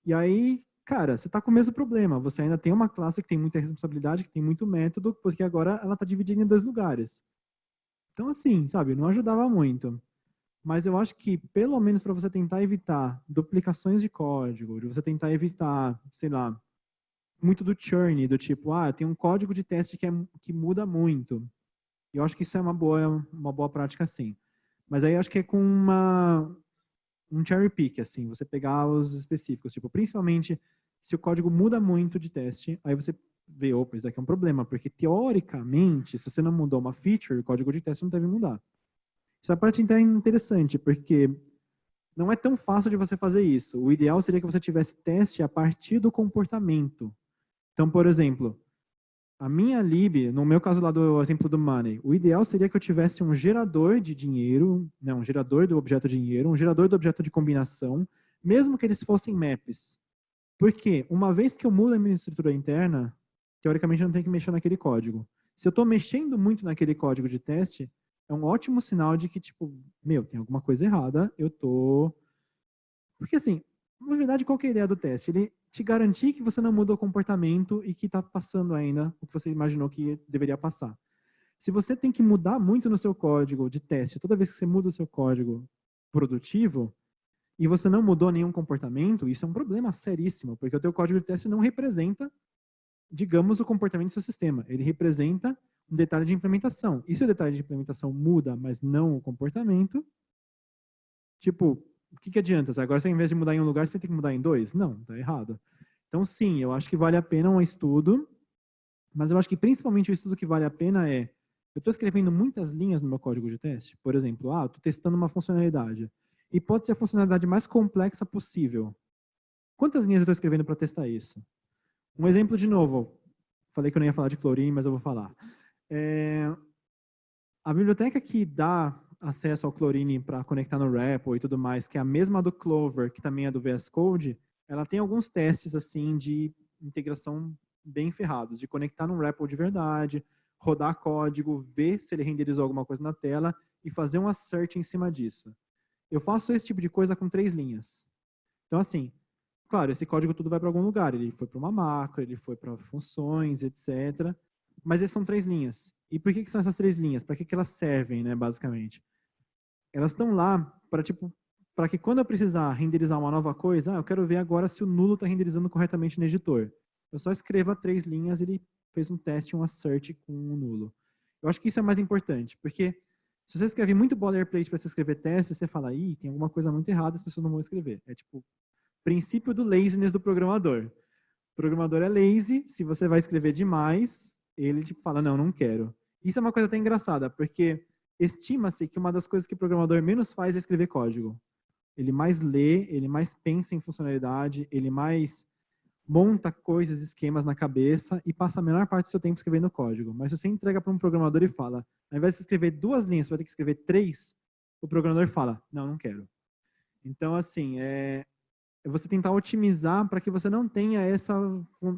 E aí, cara, você está com o mesmo problema. Você ainda tem uma classe que tem muita responsabilidade, que tem muito método, porque agora ela está dividida em dois lugares. Então, assim, sabe, não ajudava muito. Mas eu acho que, pelo menos para você tentar evitar duplicações de código, de você tentar evitar, sei lá, muito do churn, do tipo, ah, tem um código de teste que, é, que muda muito. Eu acho que isso é uma boa, uma boa prática, sim. Mas aí acho que é com uma, um cherry pick, assim, você pegar os específicos, tipo, principalmente se o código muda muito de teste, aí você vê, opa, isso aqui é um problema, porque teoricamente, se você não mudou uma feature, o código de teste não deve mudar. Essa parte é interessante, porque não é tão fácil de você fazer isso. O ideal seria que você tivesse teste a partir do comportamento. Então, por exemplo, a minha lib, no meu caso lá do exemplo do money, o ideal seria que eu tivesse um gerador de dinheiro, né, um gerador do objeto dinheiro, um gerador do objeto de combinação, mesmo que eles fossem maps. Porque uma vez que eu mudo a minha estrutura interna, teoricamente eu não tenho que mexer naquele código. Se eu estou mexendo muito naquele código de teste, é um ótimo sinal de que, tipo, meu, tem alguma coisa errada, eu tô... Porque assim, na verdade, qual é a ideia do teste? Ele te garantir que você não mudou o comportamento e que está passando ainda o que você imaginou que deveria passar. Se você tem que mudar muito no seu código de teste, toda vez que você muda o seu código produtivo, e você não mudou nenhum comportamento, isso é um problema seríssimo, porque o teu código de teste não representa, digamos, o comportamento do seu sistema. Ele representa um detalhe de implementação. E se o detalhe de implementação muda, mas não o comportamento, tipo, o que, que adianta? Agora, você, ao invés de mudar em um lugar, você tem que mudar em dois? Não, está errado. Então, sim, eu acho que vale a pena um estudo, mas eu acho que principalmente o estudo que vale a pena é, eu estou escrevendo muitas linhas no meu código de teste, por exemplo, ah, estou testando uma funcionalidade, e pode ser a funcionalidade mais complexa possível. Quantas linhas eu estou escrevendo para testar isso? Um exemplo de novo, falei que eu não ia falar de chlorine, mas eu vou falar. É, a biblioteca que dá acesso ao Chlorine para conectar no REPL e tudo mais, que é a mesma do Clover, que também é do VS Code, ela tem alguns testes assim de integração bem ferrados, de conectar no REPL de verdade, rodar código, ver se ele renderizou alguma coisa na tela e fazer um assert em cima disso. Eu faço esse tipo de coisa com três linhas. Então, assim, claro, esse código tudo vai para algum lugar. Ele foi para uma macro, ele foi para funções, etc. Mas essas são três linhas. E por que, que são essas três linhas? Para que, que elas servem, né, basicamente? Elas estão lá para tipo para que quando eu precisar renderizar uma nova coisa, ah, eu quero ver agora se o nulo está renderizando corretamente no editor. Eu só escreva três linhas, ele fez um teste, um assert com o nulo. Eu acho que isso é mais importante, porque se você escreve muito boilerplate para você escrever teste, você fala, ih, tem alguma coisa muito errada, as pessoas não vão escrever. É tipo, princípio do laziness do programador. O programador é lazy, se você vai escrever demais, ele tipo, fala, não, não quero. Isso é uma coisa até engraçada, porque estima-se que uma das coisas que o programador menos faz é escrever código. Ele mais lê, ele mais pensa em funcionalidade, ele mais monta coisas, esquemas na cabeça e passa a menor parte do seu tempo escrevendo código. Mas se você entrega para um programador e fala, ao invés de escrever duas linhas, você vai ter que escrever três, o programador fala, não, não quero. Então, assim, é, é você tentar otimizar para que você não tenha essa,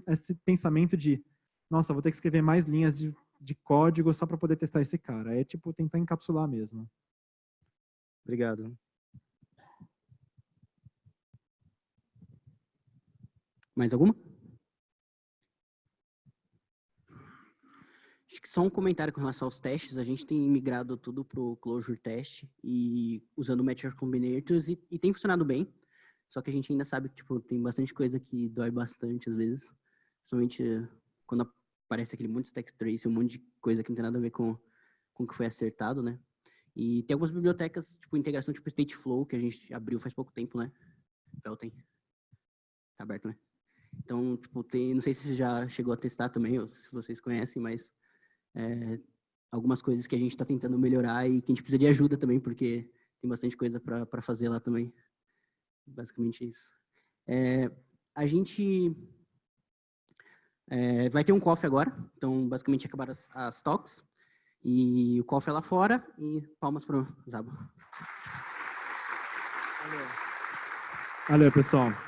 esse pensamento de, nossa, vou ter que escrever mais linhas de, de código só para poder testar esse cara. É tipo tentar encapsular mesmo. Obrigado. Mais alguma? Acho que só um comentário com relação aos testes. A gente tem migrado tudo para o Clojure Test e usando Matcher Combinators e, e, tem funcionado bem. Só que a gente ainda sabe que tipo, tem bastante coisa que dói bastante às vezes. Principalmente quando aparece aquele monte de stack trace, um monte de coisa que não tem nada a ver com, com o que foi acertado, né? E tem algumas bibliotecas, tipo integração tipo Stateflow, que a gente abriu faz pouco tempo, né? Então. Tá aberto, né? Então, tipo, tem, não sei se você já chegou a testar também, ou se vocês conhecem, mas é, algumas coisas que a gente está tentando melhorar e que a gente precisa de ajuda também, porque tem bastante coisa para fazer lá também. Basicamente isso. É, a gente é, vai ter um cofre agora, então basicamente acabaram as, as talks, e o cofre é lá fora, e palmas para o Zabo. Valeu. Valeu, pessoal.